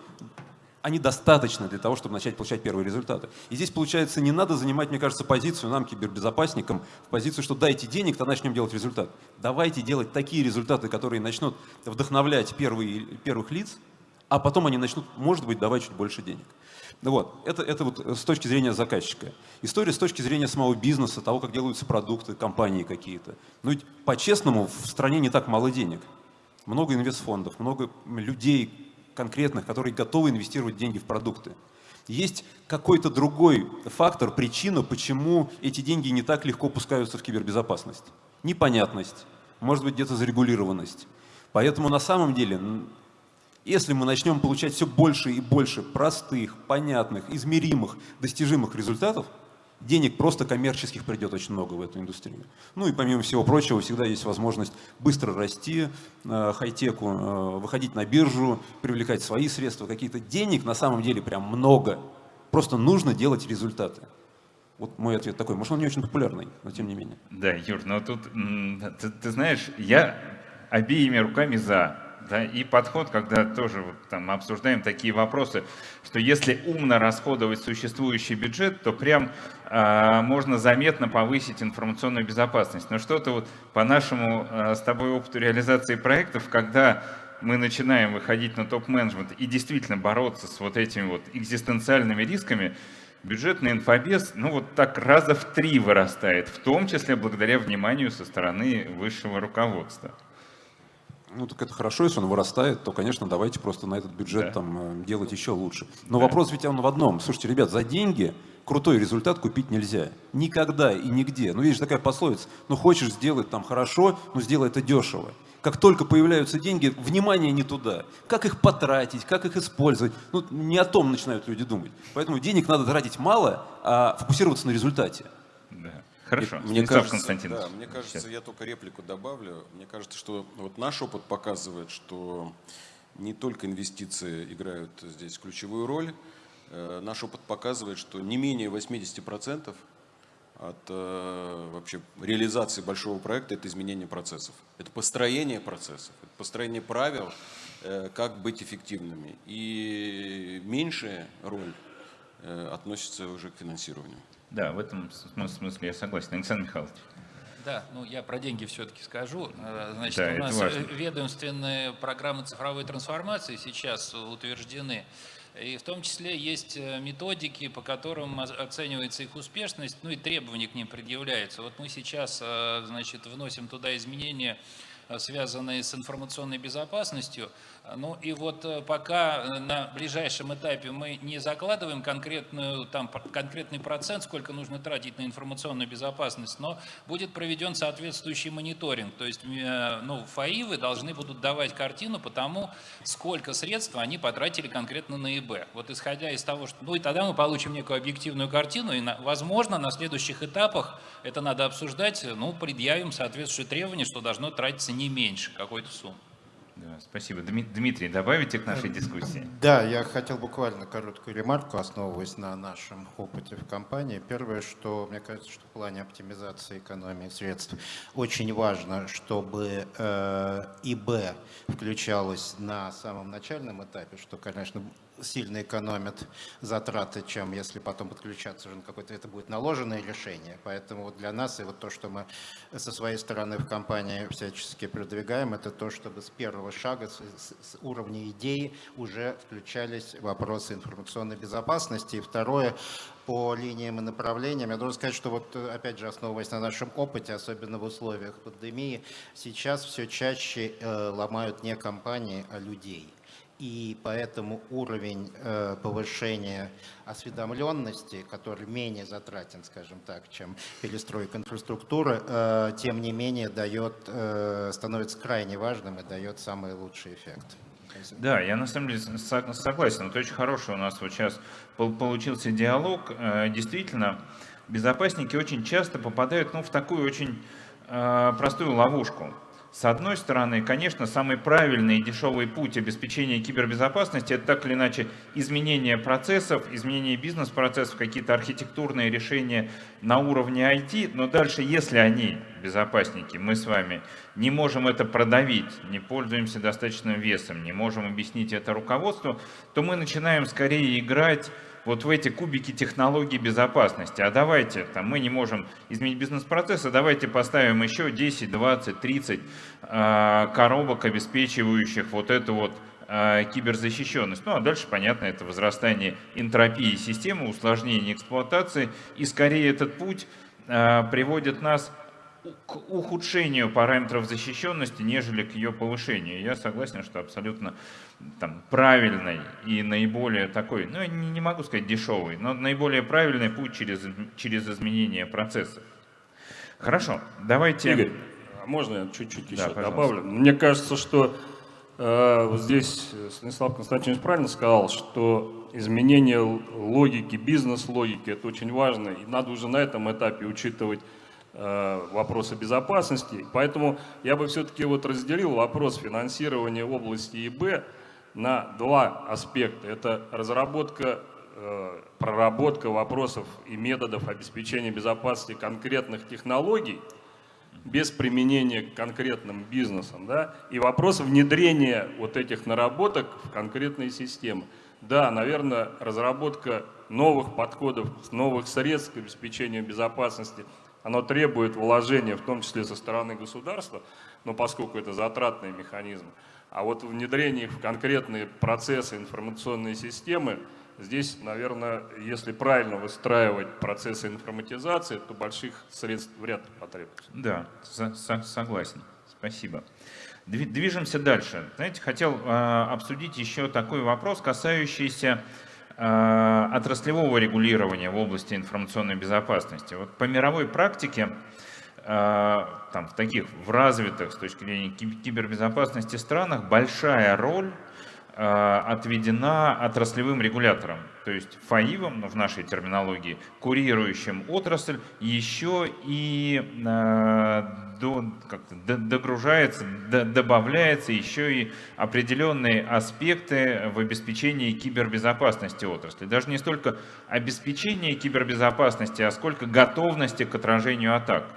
они достаточны для того, чтобы начать получать первые результаты. И здесь, получается, не надо занимать, мне кажется, позицию нам, кибербезопасникам, в позицию, что дайте денег, тогда начнем делать результат. Давайте делать такие результаты, которые начнут вдохновлять первые, первых лиц, а потом они начнут, может быть, давать чуть больше денег. Ну вот, это, это вот с точки зрения заказчика. История с точки зрения самого бизнеса, того, как делаются продукты, компании какие-то. Ну ведь по-честному в стране не так мало денег. Много инвестфондов, много людей конкретных, которые готовы инвестировать деньги в продукты. Есть какой-то другой фактор, причина, почему эти деньги не так легко пускаются в кибербезопасность. Непонятность, может быть где-то зарегулированность. Поэтому на самом деле если мы начнем получать все больше и больше простых, понятных, измеримых, достижимых результатов, денег просто коммерческих придет очень много в эту индустрию. Ну и помимо всего прочего, всегда есть возможность быстро расти, э, хай-теку, э, выходить на биржу, привлекать свои средства, какие-то денег на самом деле прям много. Просто нужно делать результаты. Вот мой ответ такой. Может, он не очень популярный, но тем не менее. Да, Юр, но тут, ты, ты знаешь, я обеими руками за. Да, и подход, когда тоже вот, там, обсуждаем такие вопросы, что если умно расходовать существующий бюджет, то прям э, можно заметно повысить информационную безопасность. Но что-то вот по нашему э, с тобой опыту реализации проектов, когда мы начинаем выходить на топ-менеджмент и действительно бороться с вот этими вот экзистенциальными рисками, бюджетный инфобес, ну вот так раза в три вырастает, в том числе благодаря вниманию со стороны высшего руководства. Ну, так это хорошо, если он вырастает, то, конечно, давайте просто на этот бюджет да. там э, делать еще лучше. Но да. вопрос ведь он в одном. Слушайте, ребят, за деньги крутой результат купить нельзя. Никогда и нигде. Ну, видишь, такая пословица. Ну, хочешь сделать там хорошо, ну, сделай это дешево. Как только появляются деньги, внимание не туда. Как их потратить, как их использовать. Ну, не о том начинают люди думать. Поэтому денег надо тратить мало, а фокусироваться на результате. Хорошо. Мне кажется, да, мне кажется, я только реплику добавлю. Мне кажется, что вот наш опыт показывает, что не только инвестиции играют здесь ключевую роль. Э, наш опыт показывает, что не менее 80% от э, вообще реализации большого проекта это изменение процессов. Это построение процессов, это построение правил, э, как быть эффективными. И меньшая роль относится уже к финансированию. Да, в этом смысле я согласен. Александр Михайлович. Да, ну я про деньги все-таки скажу. Э, значит, Да, у нас важно. ведомственные программы цифровой трансформации сейчас утверждены. И в том числе есть э, методики, по которым оценивается их успешность, ну и требования к ним предъявляются. Вот мы сейчас, э, значит, вносим туда изменения, связанные с информационной безопасностью. Ну и вот э, пока э, на ближайшем этапе мы не закладываем конкретную, там, конкретный процент, сколько нужно тратить на информационную безопасность, но будет проведен соответствующий мониторинг. То есть э, ну, ФАИВы должны будут давать картину по тому, сколько средств они потратили конкретно на ИБ. Вот исходя из того, что... Ну и тогда мы получим некую объективную картину, и, возможно, на следующих этапах это надо обсуждать, ну, предъявим соответствующие требования, что должно тратиться не меньше какой-то суммы. Да, спасибо. Дми- Дмитрий, добавите к нашей дискуссии? Да, я хотел буквально короткую ремарку, основываясь на нашем опыте в компании. Первое, что мне кажется, что в плане оптимизации экономии средств очень важно, чтобы э, ИБ включалось на самом начальном этапе, что, конечно, сильно экономит затраты, чем если потом подключаться уже на какое-то, это будет наложенное решение. Поэтому вот для нас и вот то, что мы со своей стороны в компании всячески продвигаем, это то, чтобы с первого шага, с, с- уровня идеи уже включались вопросы информационной безопасности. И второе, по линиям и направлениям. Я должен сказать, что вот опять же, основываясь на нашем опыте, особенно в условиях пандемии, сейчас все чаще э, ломают не компании, а людей. И поэтому уровень э, повышения осведомленности, который менее затратен, скажем так, чем перестройка инфраструктуры, э, тем не менее дает, э, становится крайне важным и дает самый лучший эффект. Да, я на самом деле со- согласен. Это очень хороший у нас вот сейчас пол- получился диалог. Э, Действительно, безопасники очень часто попадают ну, в такую очень э, простую ловушку. С одной стороны, конечно, самый правильный и дешевый путь обеспечения кибербезопасности – это так или иначе изменение процессов, изменение бизнес-процессов, какие-то архитектурные решения на уровне IT, но дальше, если они, безопасники, мы с вами, не можем это продавить, не пользуемся достаточным весом, не можем объяснить это руководству, то мы начинаем скорее играть вот в эти кубики технологий безопасности. А давайте, там, мы не можем изменить бизнес-процессы, давайте поставим еще 10, 20, 30 э, коробок, обеспечивающих вот эту вот э, киберзащищенность. Ну а дальше, понятно, это возрастание энтропии системы, усложнение эксплуатации. И скорее этот путь э, приводит нас ухудшению параметров защищенности, нежели к ее повышению. Я согласен, что абсолютно там, правильный и наиболее такой, ну я не, не могу сказать дешевый, но наиболее правильный путь через, через изменение процессов. Хорошо, давайте... Игорь, а можно я чуть-чуть еще пожалуйста. добавлю? Мне кажется, что э, вот здесь Станислав Константинович правильно сказал, что изменение логики, бизнес-логики, это очень важно, и надо уже на этом этапе учитывать вопросы безопасности. Поэтому я бы все-таки вот разделил вопрос финансирования области ИБ на два аспекта. Это разработка, э, проработка вопросов и методов обеспечения безопасности конкретных технологий, без применения к конкретным бизнесам, да, и вопрос внедрения вот этих наработок в конкретные системы. Да, наверное, разработка новых подходов, новых средств к обеспечению безопасности, оно требует вложения, в том числе со стороны государства, но поскольку это затратный механизм, а вот внедрение в конкретные процессы, информационные системы, здесь, наверное, если правильно выстраивать процессы информатизации, то больших средств вряд ли потребуется. Да, со- со- согласен. Спасибо. Дви- Движемся дальше. Знаете, хотел э, обсудить еще такой вопрос, касающийся отраслевого регулирования в области информационной безопасности. Вот по мировой практике, э, там, в таких в развитых с точки зрения ки- кибербезопасности странах, большая роль э, отведена отраслевым регуляторам, то есть ФАИВом, ну, в нашей терминологии, курирующим отрасль, еще и э, до- как-то д- догружается, д- добавляется еще и определенные аспекты в обеспечении кибербезопасности отрасли. Даже не столько обеспечение кибербезопасности, а сколько готовности к отражению атак.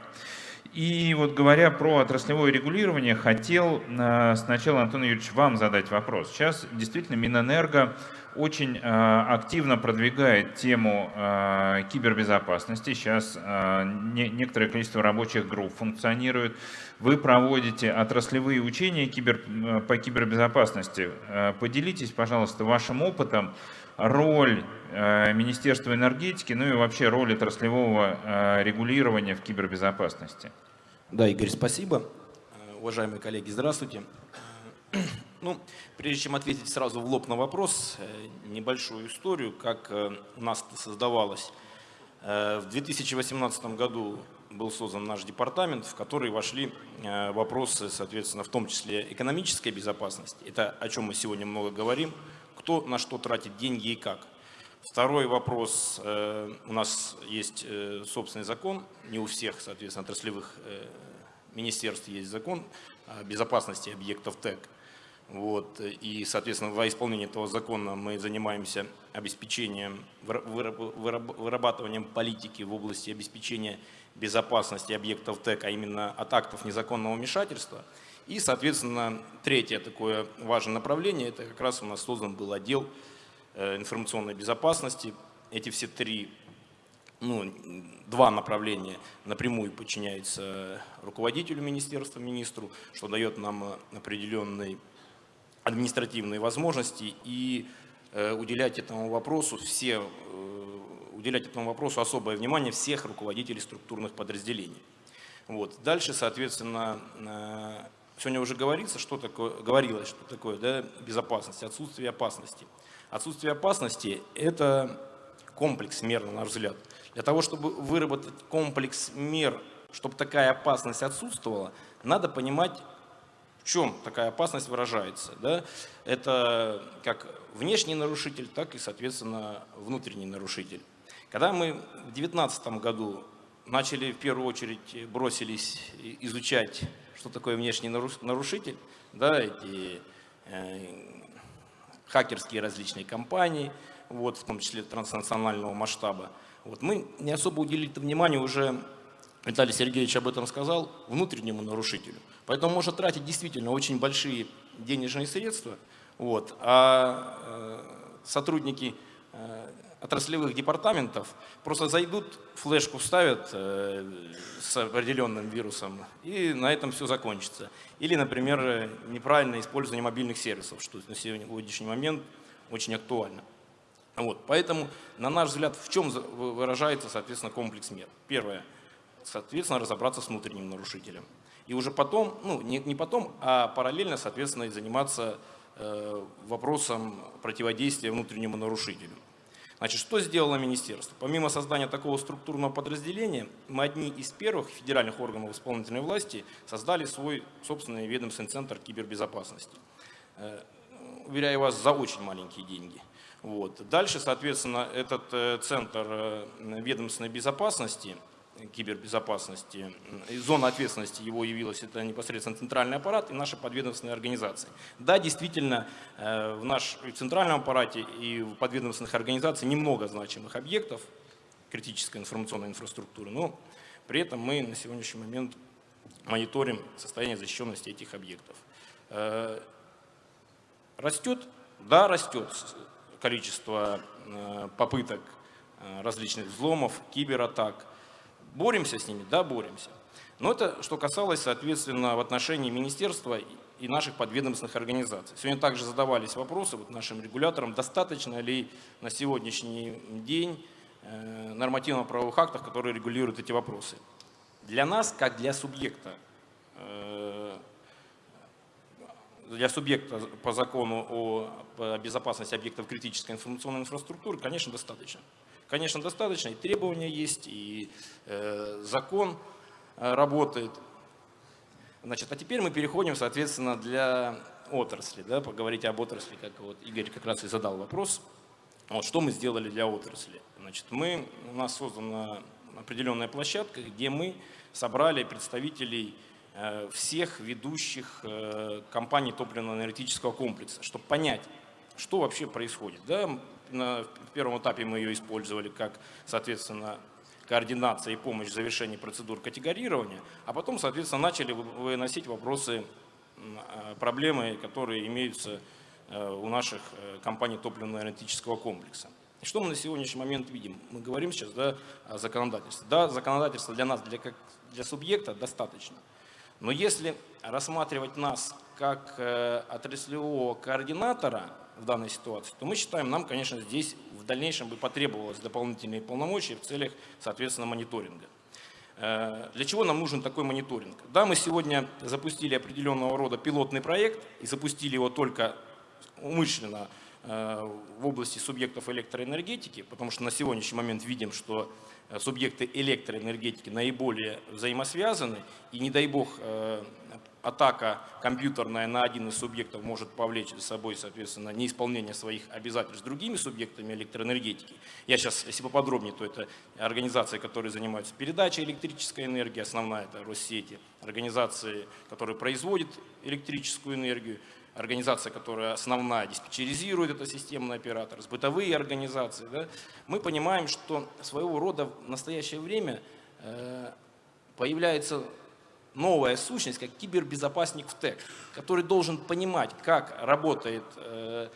И вот говоря про отраслевое регулирование, хотел э, сначала, Антон Юрьевич, вам задать вопрос. Сейчас действительно Минэнерго очень э, активно продвигает тему э, кибербезопасности. Сейчас некоторое количество рабочих групп функционирует. Вы проводите отраслевые учения кибер, по кибербезопасности. Поделитесь, пожалуйста, вашим опытом, роль Министерства энергетики, ну и вообще роль отраслевого регулирования в кибербезопасности. Да, Игорь, спасибо. Э, уважаемые коллеги, здравствуйте. Э, ну, прежде чем ответить сразу в лоб на вопрос, э, небольшую историю, как у нас создавалось. В 2018 году был создан наш департамент, в который вошли вопросы, соответственно, в том числе экономической безопасности. Это о чем мы сегодня много говорим. Кто на что тратит деньги и как. Второй вопрос. Э, у нас есть э, собственный закон, не у всех, соответственно, отраслевых э, министерств есть закон о безопасности объектов ТЭК. Вот. И, соответственно, во исполнение этого закона мы занимаемся обеспечением, вырабатыванием политики в области обеспечения безопасности объектов ТЭК, а именно от актов незаконного вмешательства. И, соответственно, третье такое важное направление, это как раз у нас создан был отдел Э, информационной безопасности. Эти все три, ну, два направления напрямую подчиняются руководителю министерства, министру, что дает нам определенные административные возможности и э, уделять этому вопросу все, э, уделять этому вопросу особое внимание всех руководителей структурных подразделений. Вот. Дальше, соответственно, сегодня уже говорится, что такое, говорилось, что такое да, безопасность, отсутствие опасности. Отсутствие опасности – это комплекс мер, на наш взгляд. Для того, чтобы выработать комплекс мер, чтобы такая опасность отсутствовала, надо понимать, в чем такая опасность выражается. Да? Это как внешний нарушитель, так и, соответственно, внутренний нарушитель. Когда мы в 2019 году начали в первую очередь бросились изучать, что такое внешний нарушитель, да, эти э, хакерские различные компании, вот, в том числе транснационального масштаба. Вот, мы не особо уделили внимание уже, Виталий Сергеевич об этом сказал, внутреннему нарушителю. Поэтому можно тратить действительно очень большие денежные средства, вот, а э, сотрудники э, отраслевых департаментов просто зайдут, флешку вставят э, с определенным вирусом, и на этом все закончится. Или, например, неправильное использование мобильных сервисов, что на сегодняшний момент очень актуально. Вот, поэтому, на наш взгляд, в чем выражается, соответственно, комплекс мер? Первое, соответственно, разобраться с внутренним нарушителем. И уже потом, ну, не, не потом, а параллельно, соответственно, заниматься э, вопросом противодействия внутреннему нарушителю. Значит, что сделало министерство? Помимо создания такого структурного подразделения, мы одни из первых федеральных органов исполнительной власти создали свой собственный ведомственный центр кибербезопасности. Э, уверяю вас, за очень маленькие деньги. Вот. Дальше, соответственно, этот э, центр э, ведомственной безопасности – кибербезопасности, зона ответственности его явилась, это непосредственно центральный аппарат и наши подведомственные организации. Да, действительно, э, в нашем центральном аппарате и в подведомственных организациях немного значимых объектов критической информационной инфраструктуры, но при этом мы на сегодняшний момент мониторим состояние защищенности этих объектов. Э, растет? Да, растет количество э, попыток различных взломов, кибератак. Боремся с ними? Да, боремся. Но это что касалось, соответственно, в отношении министерства и наших подведомственных организаций. Сегодня также задавались вопросы вот нашим регуляторам, достаточно ли на сегодняшний день э, нормативно-правовых актов, которые регулируют эти вопросы. Для нас, как для субъекта, э, для субъекта по закону о безопасности объектов критической информационной инфраструктуры, конечно, достаточно. Конечно, достаточно, и требования есть, и э, закон э, работает. Значит, а теперь мы переходим, соответственно, для отрасли, да, поговорить об отрасли, как вот Игорь как раз и задал вопрос. Вот, что мы сделали для отрасли? Значит, мы, у нас создана определенная площадка, где мы собрали представителей э, всех ведущих э, компаний топливно-энергетического комплекса, чтобы понять, что вообще происходит. Да? На, первом этапе мы ее использовали как, соответственно, координация и помощь в завершении процедур категорирования, а потом, соответственно, начали выносить вопросы, проблемы, которые имеются у наших компаний топливно-энергетического комплекса. И что мы на сегодняшний момент видим? Мы говорим сейчас да, о законодательстве. Да, законодательство для нас, для, как, для субъекта достаточно. Но если рассматривать нас как э, отраслевого координатора в данной ситуации, то мы считаем, нам, конечно, здесь в дальнейшем бы потребовалось дополнительные полномочия в целях, соответственно, мониторинга. Э, для чего нам нужен такой мониторинг? Да, мы сегодня запустили определенного рода пилотный проект и запустили его только умышленно Э, в области субъектов электроэнергетики, потому что на сегодняшний момент видим, что э, субъекты электроэнергетики наиболее взаимосвязаны, и не дай бог атака компьютерная на один из субъектов может повлечь за собой, соответственно, неисполнение своих обязательств другими субъектами электроэнергетики. Я сейчас, если поподробнее, то это организации, которые занимаются передачей электрической энергии, основная это Россети, организации, которые производят электрическую энергию, организация, которая основная диспетчеризирует это системный оператор, бытовые организации, да, мы понимаем, что своего рода в настоящее время э, появляется новая сущность, как кибербезопасник в ТЭК, который должен понимать, как работает э,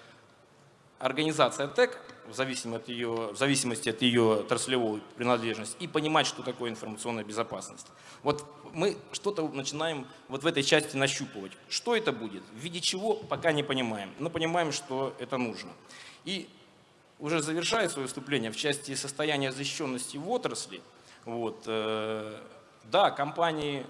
организация ТЭК в зависимости, от ее, в зависимости от ее отраслевой принадлежности и понимать, что такое информационная безопасность. Вот мы что-то начинаем вот в этой части нащупывать. Что это будет, в виде чего, пока не понимаем, но понимаем, что это нужно. И уже завершая свое выступление в части состояния защищенности в отрасли, вот, э, да, компании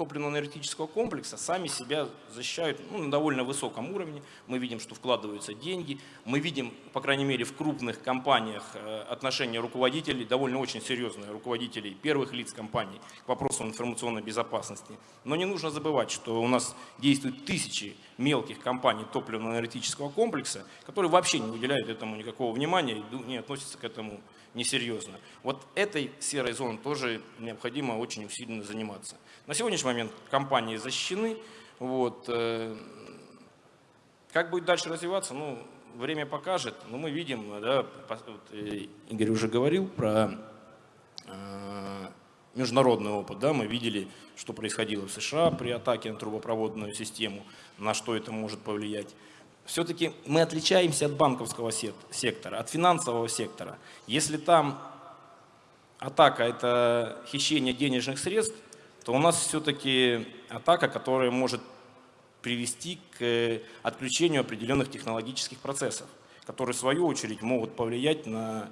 топливно-энергетического комплекса сами себя защищают ну, на довольно высоком уровне. Мы видим, что вкладываются деньги. Мы видим, по крайней мере, в крупных компаниях э, отношения руководителей, довольно очень серьезные руководителей первых лиц компаний к вопросу информационной безопасности. Но не нужно забывать, что у нас действуют тысячи мелких компаний топливно-энергетического комплекса, которые вообще не уделяют этому никакого внимания и не относятся к этому несерьезно. Вот этой серой зоной тоже необходимо очень усиленно заниматься. На сегодняшний момент компании защищены. Вот. Э, как будет дальше развиваться, ну, время покажет. Но мы видим, да, э, Игорь уже говорил про э, международный опыт. Да, мы видели, что происходило в США при атаке на трубопроводную систему, на что это может повлиять все-таки мы отличаемся от банковского сектора, от финансового сектора. Если там атака – это хищение денежных средств, то у нас все-таки атака, которая может привести к отключению определенных технологических процессов, которые в свою очередь могут повлиять на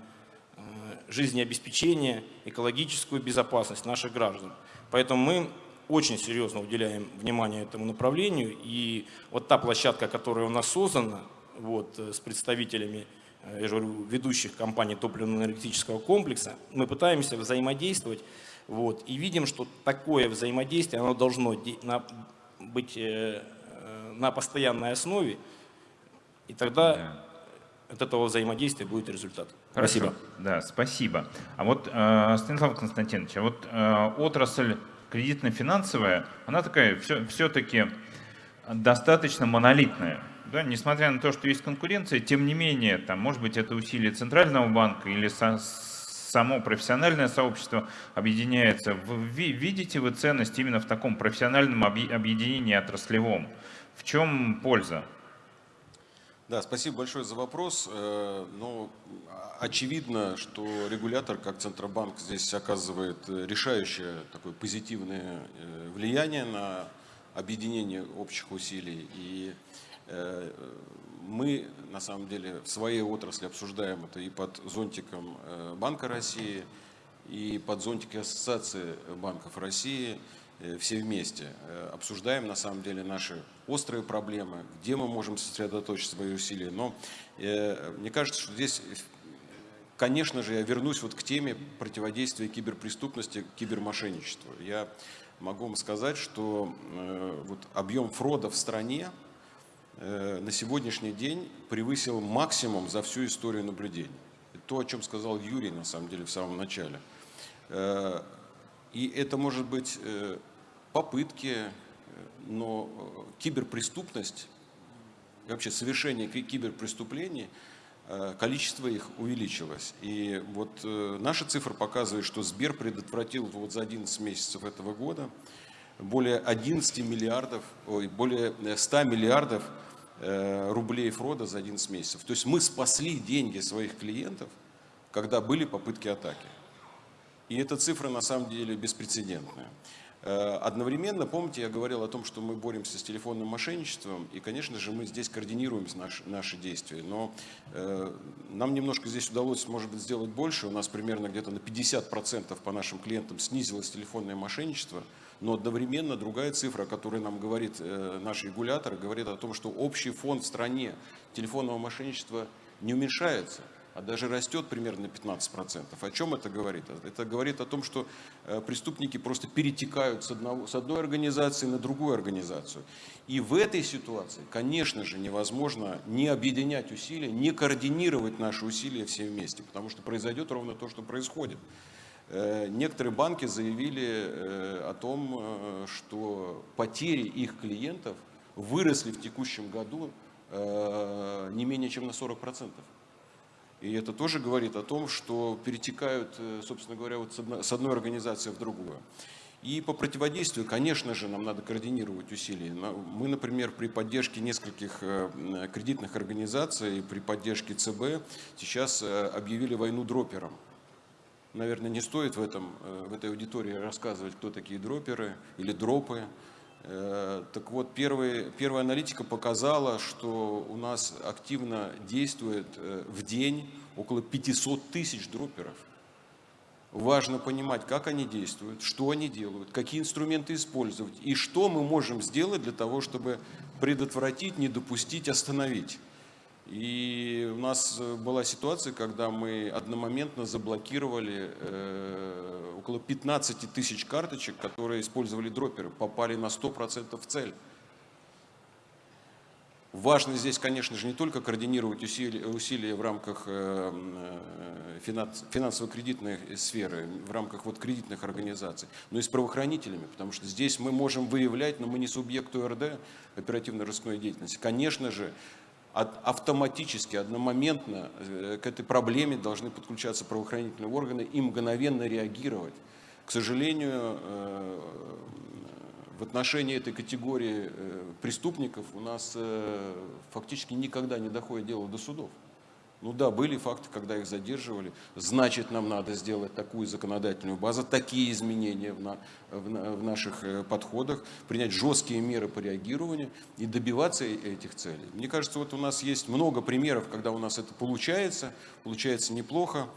э, жизнеобеспечение, экологическую безопасность наших граждан. Поэтому мы очень серьезно уделяем внимание этому направлению. И вот та площадка, которая у нас создана вот, э, с представителями э, я же говорю, ведущих компаний топливно-энергетического комплекса, мы пытаемся взаимодействовать вот, и видим, что такое взаимодействие оно должно быть э, на постоянной основе, и тогда да. от этого взаимодействия будет результат. Хорошо. Спасибо. Да, спасибо. А вот, Станислав Константинович, а вот отрасль кредитно-финансовая, она такая все-таки достаточно монолитная. Да, несмотря на то, что есть конкуренция, тем не менее, там, может быть, это усилие Центрального банка или со, само профессиональное сообщество объединяется. Вы видите вы ценность именно в таком профессиональном объединении отраслевом? В чем польза? Да, спасибо большое за вопрос. Э, но очевидно, что регулятор, как Центробанк, здесь оказывает решающее такое позитивное э, влияние на объединение общих усилий. И э, мы, на самом деле, в своей отрасли обсуждаем это и под зонтиком Банка России, и под зонтиком Ассоциации банков России – Э, все вместе э, обсуждаем на самом деле наши острые проблемы, где мы можем сосредоточить свои усилия. Но э, мне кажется, что здесь, конечно же, я вернусь вот к теме противодействия киберпреступности, кибермошенничеству. Я могу вам сказать, что вот объем фрода в стране на сегодняшний день превысил максимум за всю историю наблюдений. То, о чем сказал Юрий, на самом деле, в самом начале. И это может быть попытки, э, но э, киберпреступность, вообще совершение киберпреступлений, э, количество их увеличилось. И вот наша цифра показывает, что Сбер предотвратил вот за 11 месяцев этого года более 11 миллиардов, ой, более 100 миллиардов рублей фрода за 11 месяцев. То есть мы спасли деньги своих клиентов, когда были попытки атаки. И эта цифра на самом деле беспрецедентная. Э, одновременно, помните, я говорил о том, что мы боремся с телефонным мошенничеством, и, конечно же, мы здесь координируем наши, наши действия, но э, нам немножко здесь удалось, может быть, сделать больше, у нас примерно где-то на 50% по нашим клиентам снизилось телефонное мошенничество, но одновременно другая цифра, которую нам говорит э, наш регулятор, говорит о том, что общий фонд в стране телефонного мошенничества не уменьшается – а даже растет примерно на 15%. О чем это говорит? Это говорит о том, что э, преступники просто перетекают с, одного, с одной организации на другую организацию. И в этой ситуации, конечно же, невозможно не объединять усилия, не координировать наши усилия все вместе, потому что произойдет ровно то, что происходит. Э, некоторые банки заявили э, о том, что потери их клиентов выросли в текущем году не менее чем на 40%. И это тоже говорит о том, что перетекают, э, собственно говоря, вот с одной организации в другую. И по противодействию, конечно же, нам надо координировать усилия. Мы, например, при поддержке нескольких э, кредитных организаций, при поддержке ЦБ сейчас э, объявили войну дроперам. Наверное, не стоит в, этом, в этой аудитории рассказывать, кто такие дроперы или дропы. Э, так вот, первый, первая аналитика показала, что у нас активно действует э, в день около 500 тысяч дроперов. Важно понимать, как они действуют, что они делают, какие инструменты использовать и что мы можем сделать для того, чтобы предотвратить, не допустить, остановить. И у нас э, была ситуация, когда мы одномоментно заблокировали э, около 15 тысяч карточек, которые использовали дроперы, попали на 100% в цель. Важно здесь, конечно же, не только координировать усилия, усилия в рамках э, финансово-кредитной сферы, в рамках вот кредитных организаций, но и с правоохранителями, потому что здесь мы можем выявлять, но мы не субъект ОРД, оперативно-розыскной деятельности. Конечно же, автоматически, одномоментно э, к этой проблеме должны подключаться правоохранительные органы и мгновенно реагировать. К сожалению, э, в отношении этой категории э, преступников у нас фактически никогда не доходит дело до судов. Ну да, были факты, когда их задерживали. Значит, нам надо сделать такую законодательную базу, такие изменения в, на, в, в наших э, подходах, принять жесткие меры по реагированию и добиваться э, этих целей. Мне кажется, вот у нас есть много примеров, когда у нас это получается, получается неплохо.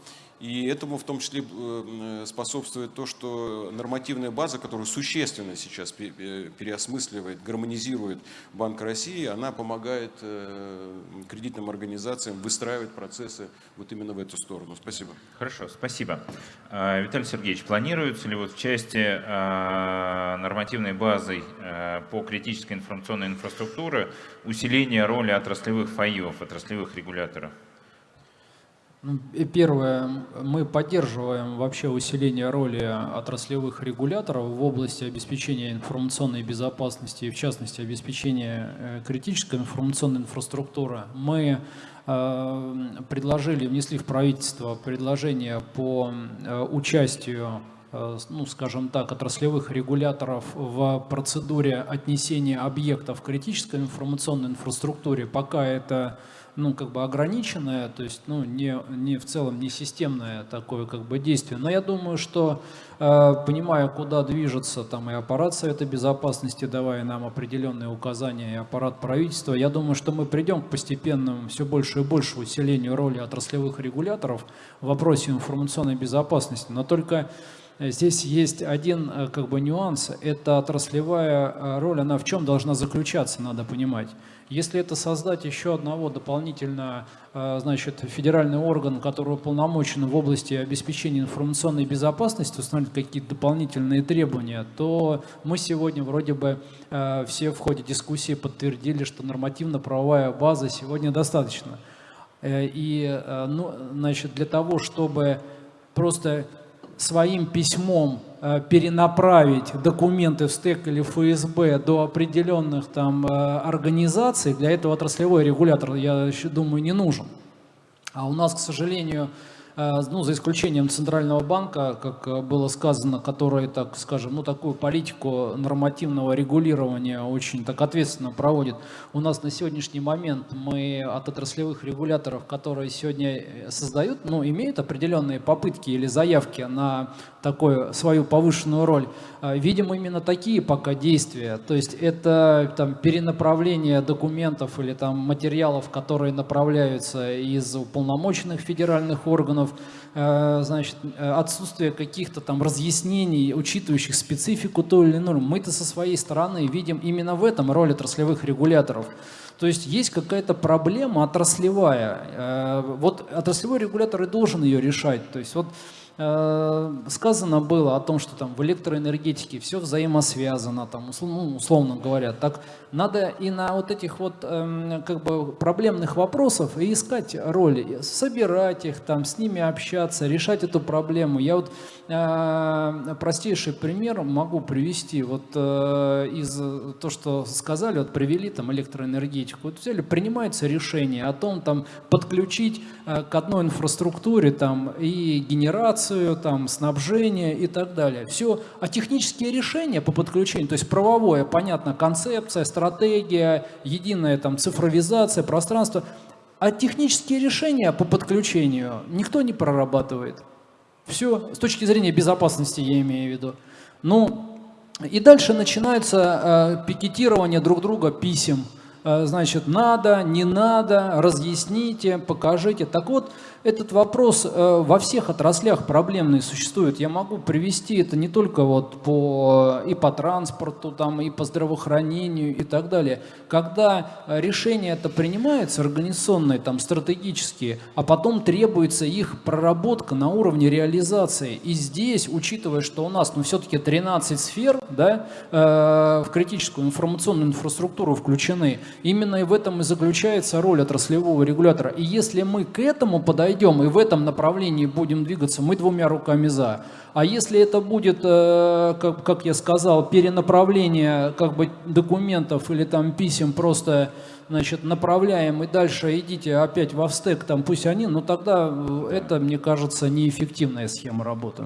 И этому в том числе э, способствует то, что нормативная база, которую существенно сейчас переосмысливает, гармонизирует Банк России, она помогает э, кредитным организациям выстраивать процессы вот именно в эту сторону. Спасибо. Хорошо, спасибо. А, Виталий Сергеевич, планируется ли вот в части а, нормативной базы а, по критической информационной инфраструктуре усиление роли отраслевых фаев, отраслевых регуляторов? Ну, первое, мы поддерживаем вообще усиление роли отраслевых регуляторов в области обеспечения информационной безопасности в частности обеспечения э, критической информационной инфраструктуры. Мы э, предложили, внесли в правительство предложение по э, участию ну, скажем так, отраслевых регуляторов в процедуре отнесения объектов критической информационной инфраструктуре. Пока это ну, как бы ограниченное, то есть, ну, не, не в целом не системное такое, как бы, действие. Но я думаю, что, э, понимая, куда движется там и аппарат Совета Безопасности, давая нам определенные указания, и аппарат правительства, я думаю, что мы придем к постепенному все больше и больше усилению роли отраслевых регуляторов в вопросе информационной безопасности. Но только Здесь есть один э, как бы нюанс, это отраслевая э, роль, она в чем должна заключаться, надо понимать. Если это создать еще одного дополнительно, э, значит, федеральный орган, который уполномочен в области обеспечения информационной безопасности, установить какие-то дополнительные требования, то мы сегодня вроде бы все в ходе дискуссии подтвердили, что нормативно-правовая база сегодня достаточно. И, ну, значит, для того, чтобы просто своим письмом э, перенаправить документы в СТЭК или ФСБ до определенных там э, организаций, для этого отраслевой регулятор, я думаю, не нужен. А у нас, к сожалению, Э, ну, за исключением Центрального банка, как э, было сказано, который, так скажем, ну, такую политику нормативного регулирования очень так ответственно проводит. У нас на сегодняшний момент мы от отраслевых регуляторов, которые сегодня э, создают, ну, имеют определенные попытки или заявки на такую свою повышенную роль, видим именно такие пока действия. То есть это там, перенаправление документов или там, материалов, которые направляются из уполномоченных федеральных органов законов, э, значит, э, отсутствие каких-то там разъяснений, учитывающих специфику той или иной. Мы-то со своей стороны видим именно в этом роль отраслевых регуляторов. То есть есть какая-то проблема отраслевая. Э, вот отраслевой регулятор и должен ее решать. То есть вот сказано было о том, что там в электроэнергетике все взаимосвязано, там, ну, условно говоря. Так надо и на вот этих вот эм, как бы проблемных вопросов и искать роли, собирать их, там, с ними общаться, решать эту проблему. Я вот э, простейший пример могу привести. Вот э, из то, что сказали, вот привели там электроэнергетику. Вот взяли, принимается решение о том, там, подключить к одной инфраструктуре там и генерацию, там, снабжение и так далее. Все, а технические решения по подключению, то есть правовое, понятно, концепция, стратегия, единая там цифровизация, пространство, а технические решения по подключению никто не прорабатывает. Все, с точки зрения безопасности я имею в виду. Ну, и дальше начинается э, пикетирование друг друга писем. Э, значит, надо, не надо, разъясните, покажите. Так вот, этот вопрос э, во всех отраслях проблемный существует. Я могу привести это не только вот по, и по транспорту, там, и по здравоохранению и так далее. Когда решение это принимается, организационные, там, стратегические, а потом требуется их проработка на уровне реализации. И здесь, учитывая, что у нас ну, все-таки 13 сфер да, э, в критическую информационную инфраструктуру включены, именно в этом и заключается роль отраслевого регулятора. И если мы к этому подаем, пойдем и в этом направлении будем двигаться, мы двумя руками за. А если это будет, э, как, как я сказал, перенаправление как бы документов или там писем просто значит, направляем и дальше идите опять в стек, там пусть они, но тогда э, это, мне кажется, неэффективная схема работы.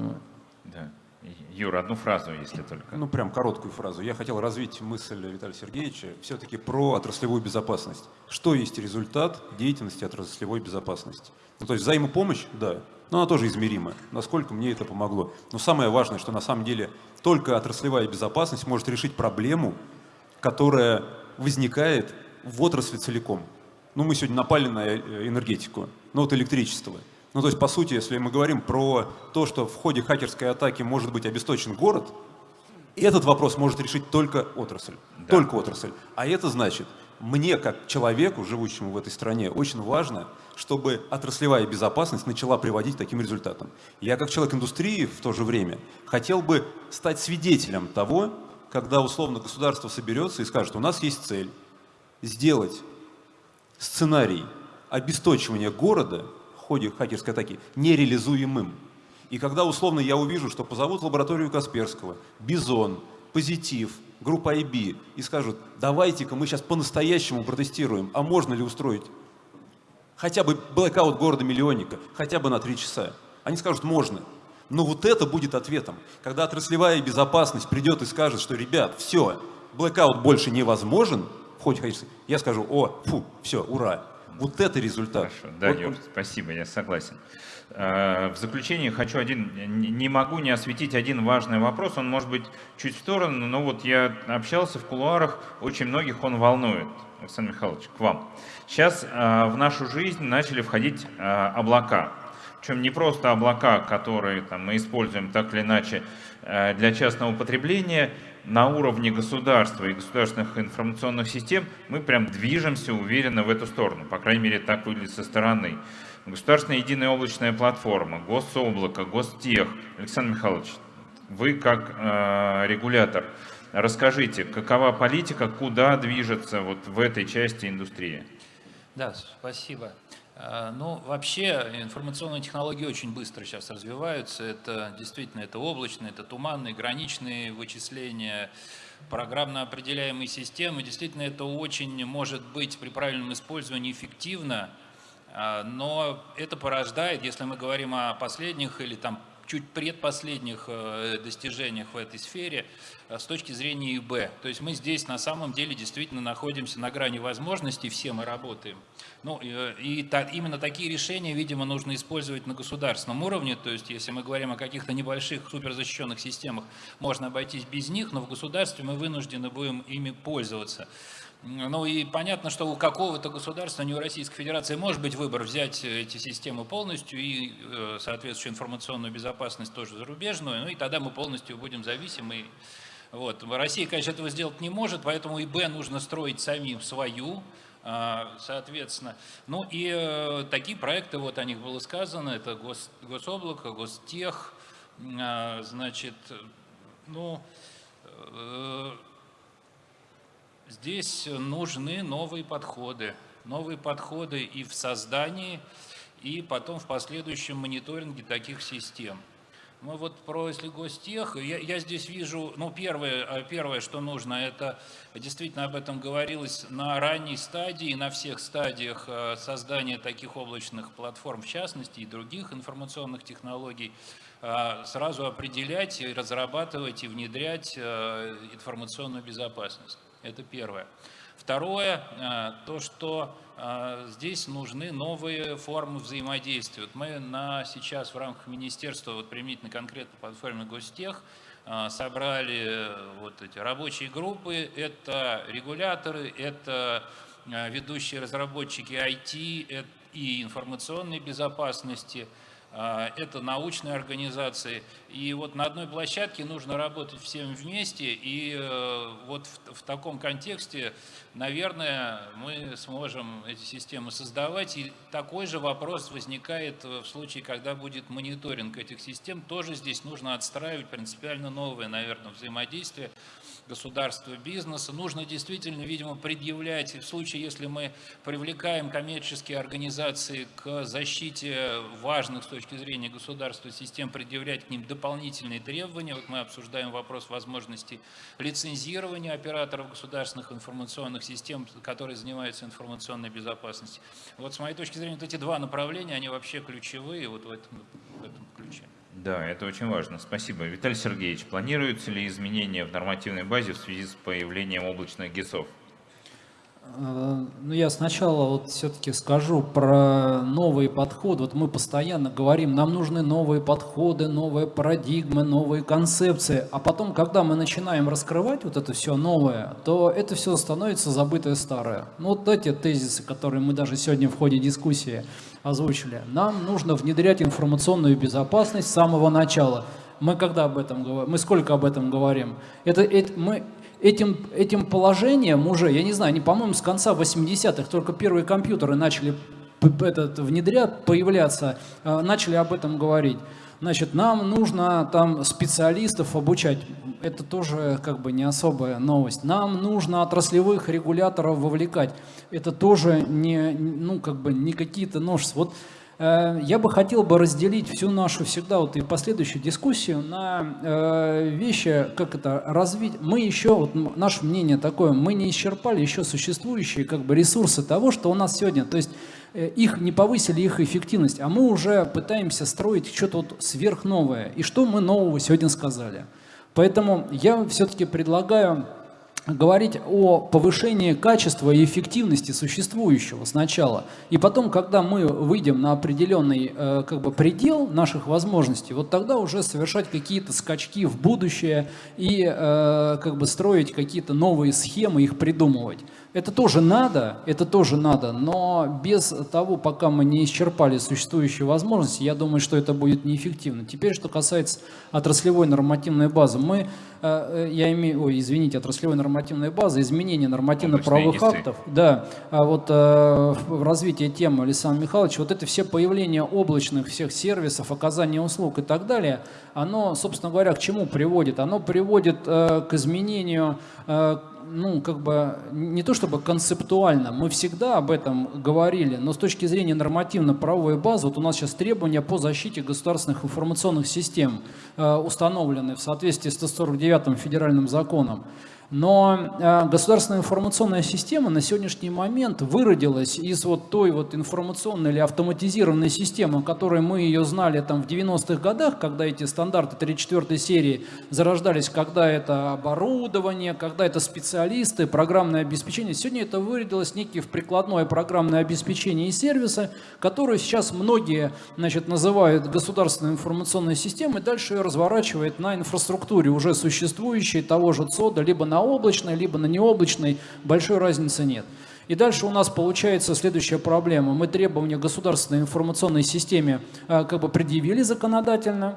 Юра, одну фразу, если только. Ну, прям короткую фразу. Я хотел развить мысль Виталия Сергеевича все-таки про отраслевую безопасность. Что есть результат деятельности отраслевой безопасности? Ну, то есть взаимопомощь, да, но она тоже измерима. Насколько мне это помогло. Но самое важное, что на самом деле только отраслевая безопасность может решить проблему, которая возникает в отрасли целиком. Ну, мы сегодня напали на э, энергетику, ну вот электричество. Ну, то есть, по сути, если мы говорим про то, что в ходе хакерской атаки может быть обесточен город, этот вопрос может решить только отрасль. Да. Только отрасль. А это значит, мне, как человеку, живущему в этой стране, очень важно, чтобы отраслевая безопасность начала приводить к таким результатам. Я, как человек индустрии, в то же время хотел бы стать свидетелем того, когда условно государство соберется и скажет, у нас есть цель сделать сценарий обесточивания города ходе хакерской атаки нереализуемым. И когда условно я увижу, что позовут лабораторию Касперского, BI.ZONE, Positive, Group-IB и скажут, давайте-ка мы сейчас по-настоящему протестируем, а можно ли устроить хотя бы блэкаут города-миллионника, хотя бы на три часа. Они скажут, можно. Но вот это будет ответом. Когда отраслевая безопасность придет и скажет, что, ребят, все, блэкаут больше невозможен в ходе я скажу, о, фу, все, ура, вот это результат. Хорошо, да, вот, Юр, спасибо, я согласен. Э, в заключение хочу один, не могу не осветить один важный вопрос, он может быть чуть в сторону, но вот я общался в кулуарах, очень многих он волнует. Александр Михайлович, к вам. Сейчас э, в нашу жизнь начали входить э, облака. Причем не просто облака, которые там, мы используем так или иначе для частного потребления, на уровне государства и государственных информационных систем мы прям движемся уверенно в эту сторону. По крайней мере, так выглядит со стороны. Государственная единая облачная платформа, гособлако, гостех. Александр Михайлович, вы как э, регулятор, расскажите, какова политика, куда движется вот в этой части индустрии? Да, спасибо. А, ну, вообще информационные технологии очень быстро сейчас развиваются. Это действительно это облачные, это туманные, граничные вычисления, программно определяемые системы. Действительно, это очень может быть при правильном использовании эффективно Но это порождает, если мы говорим о последних или там чуть предпоследних э, достижениях в этой сфере э, с точки зрения ИБ. То есть мы здесь на самом деле действительно находимся на грани возможностей, все мы работаем. Ну, э, и та, именно такие решения, видимо, нужно использовать на государственном уровне. То есть если мы говорим о каких-то небольших суперзащищенных системах, можно обойтись без них, но в государстве мы вынуждены будем ими пользоваться. Ну и понятно, что у какого-то государства, не у Российской Федерации, может быть выбор взять эти системы полностью и э, соответствующую информационную безопасность тоже зарубежную, ну и тогда мы полностью будем зависимы. Вот. Россия, конечно, этого сделать не может, поэтому ИБ нужно строить самим свою, соответственно. Ну и э, такие проекты, вот о них было сказано, это гос, Гособлако, Гостех, а, значит, ну, э, Здесь нужны новые подходы. Новые подходы и в создании, и потом в последующем мониторинге таких систем. Мы вот про если гостех, я, я здесь вижу, ну первое, а, первое, что нужно, это действительно об этом говорилось на ранней стадии, на всех стадиях а, создания таких облачных платформ, в частности, и других информационных технологий, а, сразу определять, разрабатывать и внедрять информационную безопасность. Это первое. Второе, э, то, что э, здесь нужны новые формы взаимодействия. Вот мы на, сейчас в рамках министерства, вот применительно конкретно платформе Гостех, э, собрали вот эти рабочие группы. Это регуляторы, это ведущие разработчики IT и информационной безопасности – это научные организации. И вот на одной площадке нужно работать всем вместе, и вот в, в таком контексте, наверное, мы сможем эти системы создавать. И такой же вопрос возникает в случае, когда будет мониторинг этих систем. Тоже здесь нужно отстраивать принципиально новое, наверное, взаимодействие государства, бизнеса. Нужно действительно, видимо, предъявлять, в случае, если мы привлекаем коммерческие организации к защите важных с точки зрения государства систем, предъявлять к ним дополнительные требования. Вот мы обсуждаем вопрос возможности лицензирования операторов государственных информационных систем, которые занимаются информационной безопасностью. Вот с моей точки зрения, вот эти два направления, они вообще ключевые вот в этом, в этом ключе. Да, это очень важно. Спасибо. Виталий Сергеевич, планируются ли изменения в нормативной базе в связи с появлением облачных ГИСов? Ну, я сначала вот все-таки скажу про новые подходы. Вот мы постоянно говорим, нам нужны новые подходы, новые парадигмы, новые концепции. А потом, когда мы начинаем раскрывать вот это все новое, то это все становится забытое старое. Ну, вот эти тезисы, которые мы даже сегодня в ходе дискуссии озвучили. Нам нужно внедрять информационную безопасность с самого начала. Мы когда об этом говорим? Мы сколько об этом говорим? Это, это мы этим, этим положением уже, я не знаю, они, по-моему, с конца 80-х только первые компьютеры начали этот, внедрять, появляться, э, начали об этом говорить. Значит, нам нужно там специалистов обучать. Это тоже как бы не особая новость. Нам нужно отраслевых регуляторов вовлекать. Это тоже не, ну, как бы не какие-то новшества. Вот я бы хотел бы разделить всю нашу всегда вот и последующую дискуссию на э, вещи, как это развить. Мы еще, вот наше мнение такое, мы не исчерпали еще существующие как бы ресурсы того, что у нас сегодня. То есть Э, их не повысили их эффективность, а мы уже пытаемся строить что-то вот сверхновое. И что мы нового сегодня сказали? Поэтому я все-таки предлагаю говорить о повышении качества и эффективности существующего сначала. И потом, когда мы выйдем на определенный э, как бы, предел наших возможностей, вот тогда уже совершать какие-то скачки в будущее и э, как бы строить какие-то новые схемы, их придумывать. Это тоже надо, это тоже надо, но без того, пока мы не исчерпали существующие возможности, я думаю, что это будет неэффективно. Теперь, что касается отраслевой нормативной базы, мы, э, я имею, ой, извините, отраслевой нормативной базы, изменение нормативно-правовых актов, да, а вот э, в развитии темы Александр Михайлович, вот это все появление облачных всех сервисов, оказание услуг и так далее, оно, собственно говоря, к чему приводит? Оно приводит э, к изменению ну, как бы, не то чтобы концептуально, мы всегда об этом говорили, но с точки зрения нормативно-правовой базы, вот у нас сейчас требования по защите государственных информационных систем э, установлены в соответствии с 149 федеральным законом. Но э, государственная информационная система на сегодняшний момент выродилась из вот той вот информационной или автоматизированной системы, которой мы ее знали там в 90-х годах, когда эти стандарты 3-4 серии зарождались, когда это оборудование, когда это специалисты, программное обеспечение. Сегодня это выродилось некие в прикладное программное обеспечение и сервисы, которые сейчас многие значит, называют государственной информационной системой, дальше ее разворачивает на инфраструктуре уже существующей того же ЦОДа, либо на на облачной, либо на необлачной, большой разницы нет. И дальше у нас получается следующая проблема. Мы требования государственной информационной системе э, как бы предъявили законодательно,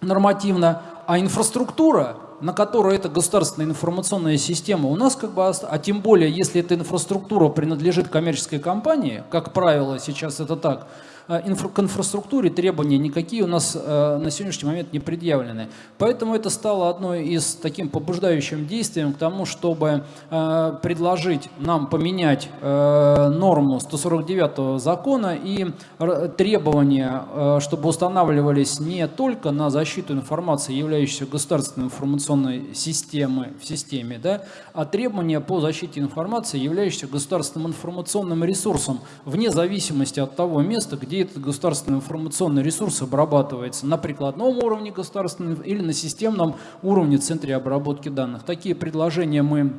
нормативно, а инфраструктура, на которой эта государственная информационная система у нас как бы, а тем более, если эта инфраструктура принадлежит коммерческой компании, как правило, сейчас это так, Э, к инфраструктуре требования никакие у нас э, на сегодняшний момент не предъявлены. Поэтому это стало одной из таким побуждающим действием к тому, чтобы э, предложить нам поменять норму 149 закона и требования, чтобы устанавливались не только на защиту информации, являющейся государственной информационной системой в системе, да, а требования по защите информации, являющейся государственным информационным ресурсом, вне зависимости от того места, где где государственный информационный ресурс обрабатывается на прикладном уровне государственного или на системном уровне в центре обработки данных. Такие предложения мы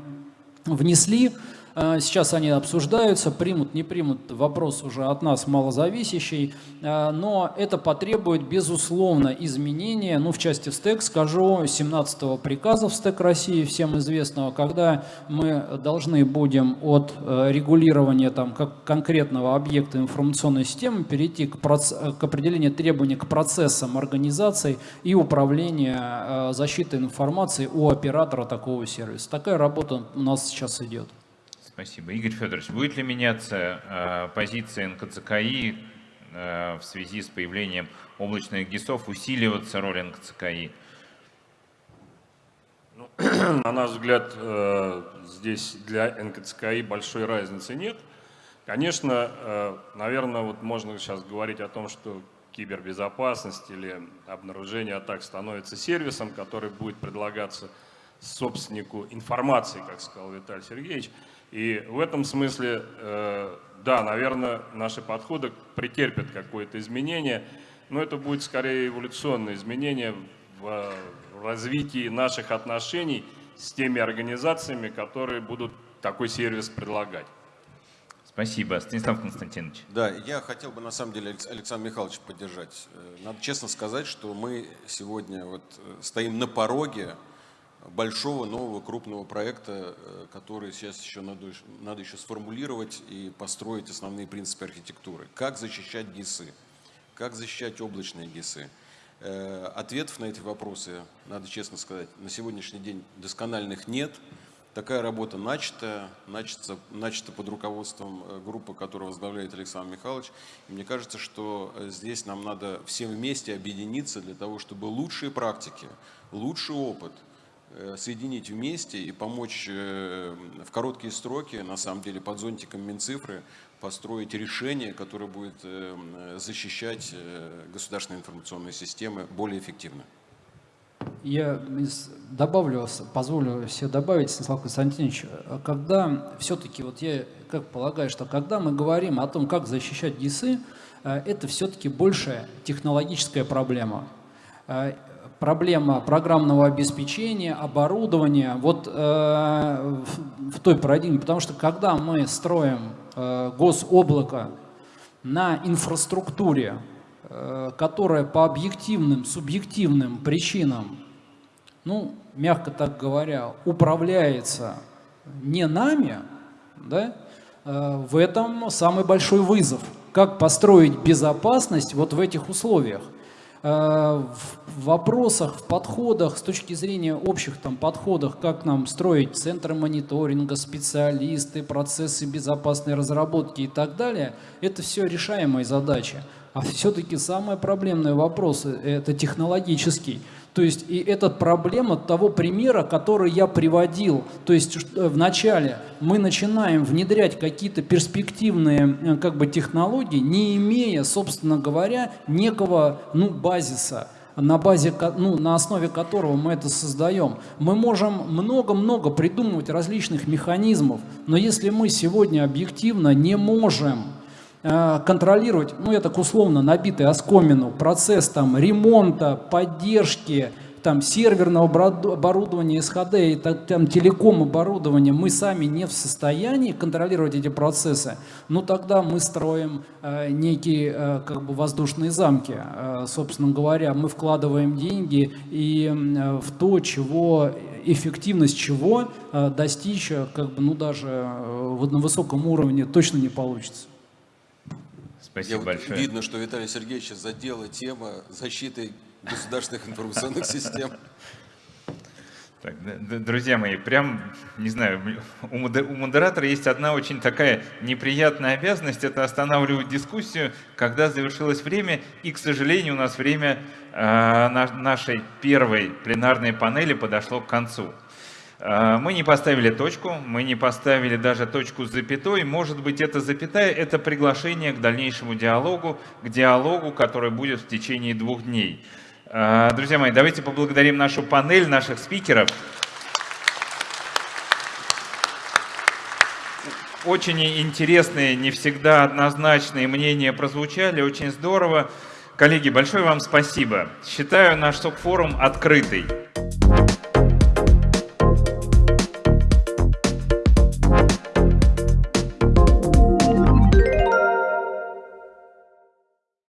внесли. Э, сейчас они обсуждаются, примут, не примут, вопрос уже от нас малозависящий, э, но это потребует, безусловно, изменения, ну, в части СТЭК скажу, 17-го приказа в СТЭК России, всем известного, когда мы должны будем от э, регулирования там, как конкретного объекта информационной системы перейти к, проц... к определению требований к процессам организации и управления защитой информации у оператора такого сервиса. Такая работа у нас сейчас идет. Спасибо. Игорь Федорович, будет ли меняться э, позиция НКЦКИ э, в связи с появлением облачных ГИСов, усиливаться роль НКЦКИ? Ну, на наш взгляд, э, здесь для НКЦКИ большой разницы нет. Конечно, наверное, вот можно сейчас говорить о том, что кибербезопасность или обнаружение атак становится сервисом, который будет предлагаться собственнику информации, как сказал Виталий Сергеевич. И в этом смысле, э, да, наверное, наши подходы претерпят какое-то изменение, но это будет скорее эволюционное изменение в развитии наших отношений с теми организациями, которые будут такой сервис предлагать. Спасибо. Станислав Константинович. Да, я хотел бы на самом деле Александра Михайловича поддержать. Э, надо честно сказать, что мы сегодня вот э, стоим на пороге большого нового крупного проекта, э, который сейчас еще надо, надо еще сформулировать и построить основные принципы архитектуры. Как защищать ГИСы, как защищать облачные ГИСы. Э, ответов на эти вопросы, надо честно сказать, на сегодняшний день доскональных нет. Такая работа начата, начата, начата под руководством э, группы, которую возглавляет Александр Михайлович. И мне кажется, что здесь нам надо всем вместе объединиться для того, чтобы лучшие практики, лучший опыт – соединить вместе и помочь э, в короткие сроки, на самом деле под зонтиком Минцифры, построить решение, которое будет э, защищать государственные информационные системы более эффективно. Я добавлю, позволю себе добавить, Станислав Константинович, когда все-таки, вот я как полагаю, что когда мы говорим о том, как защищать ГИСы, это все-таки больше технологическая проблема проблема программного обеспечения, оборудования, вот э, в, той парадигме, потому что когда мы строим э, гособлако на инфраструктуре, э, которая по объективным, субъективным причинам, ну, мягко так говоря, управляется не нами, да, э, в этом самый большой вызов. Как построить безопасность вот в этих условиях? Э, в вопросах, в подходах, с точки зрения общих там подходах, как нам строить центры мониторинга, специалисты, процессы безопасной разработки и так далее, это все решаемые задачи. А все-таки самый проблемный вопрос – это технологический. То есть и эта проблема того примера, который я приводил. То есть э, вначале мы начинаем внедрять какие-то перспективные э, как бы, технологии, не имея, собственно говоря, некого ну, базиса. на базе, ну, на основе которого мы это создаем. Мы можем много-много придумывать различных механизмов, но если мы сегодня объективно не можем контролировать, ну я так условно набитый оскомину, процесс там ремонта, поддержки, там серверного оборудования, SHD и там телеком оборудования мы сами не в состоянии контролировать эти процессы, ну тогда мы строим э, некие э, как бы воздушные замки. Э, собственно говоря, мы вкладываем деньги и э, в то, чего эффективность чего э, достичь как бы ну даже э, на высоком уровне точно не получится. Спасибо Я большое. Вот видно, что Виталий Сергеевич задела тема защиты государственных информационных систем. Так, друзья мои, прям, не знаю, у модератора есть одна очень такая неприятная обязанность, это останавливать дискуссию, когда завершилось время, и, к сожалению, у нас время э, нашей первой пленарной панели подошло к концу. Э, мы не поставили точку, мы не поставили даже точку с запятой. Может быть, эта запятая – это приглашение к дальнейшему диалогу, к диалогу, который будет в течение двух дней. А, друзья мои, давайте поблагодарим нашу панель, наших спикеров. Очень интересные, не всегда однозначные мнения прозвучали, очень здорово. Коллеги, большое вам спасибо. Считаю наш СОК-форум открытый.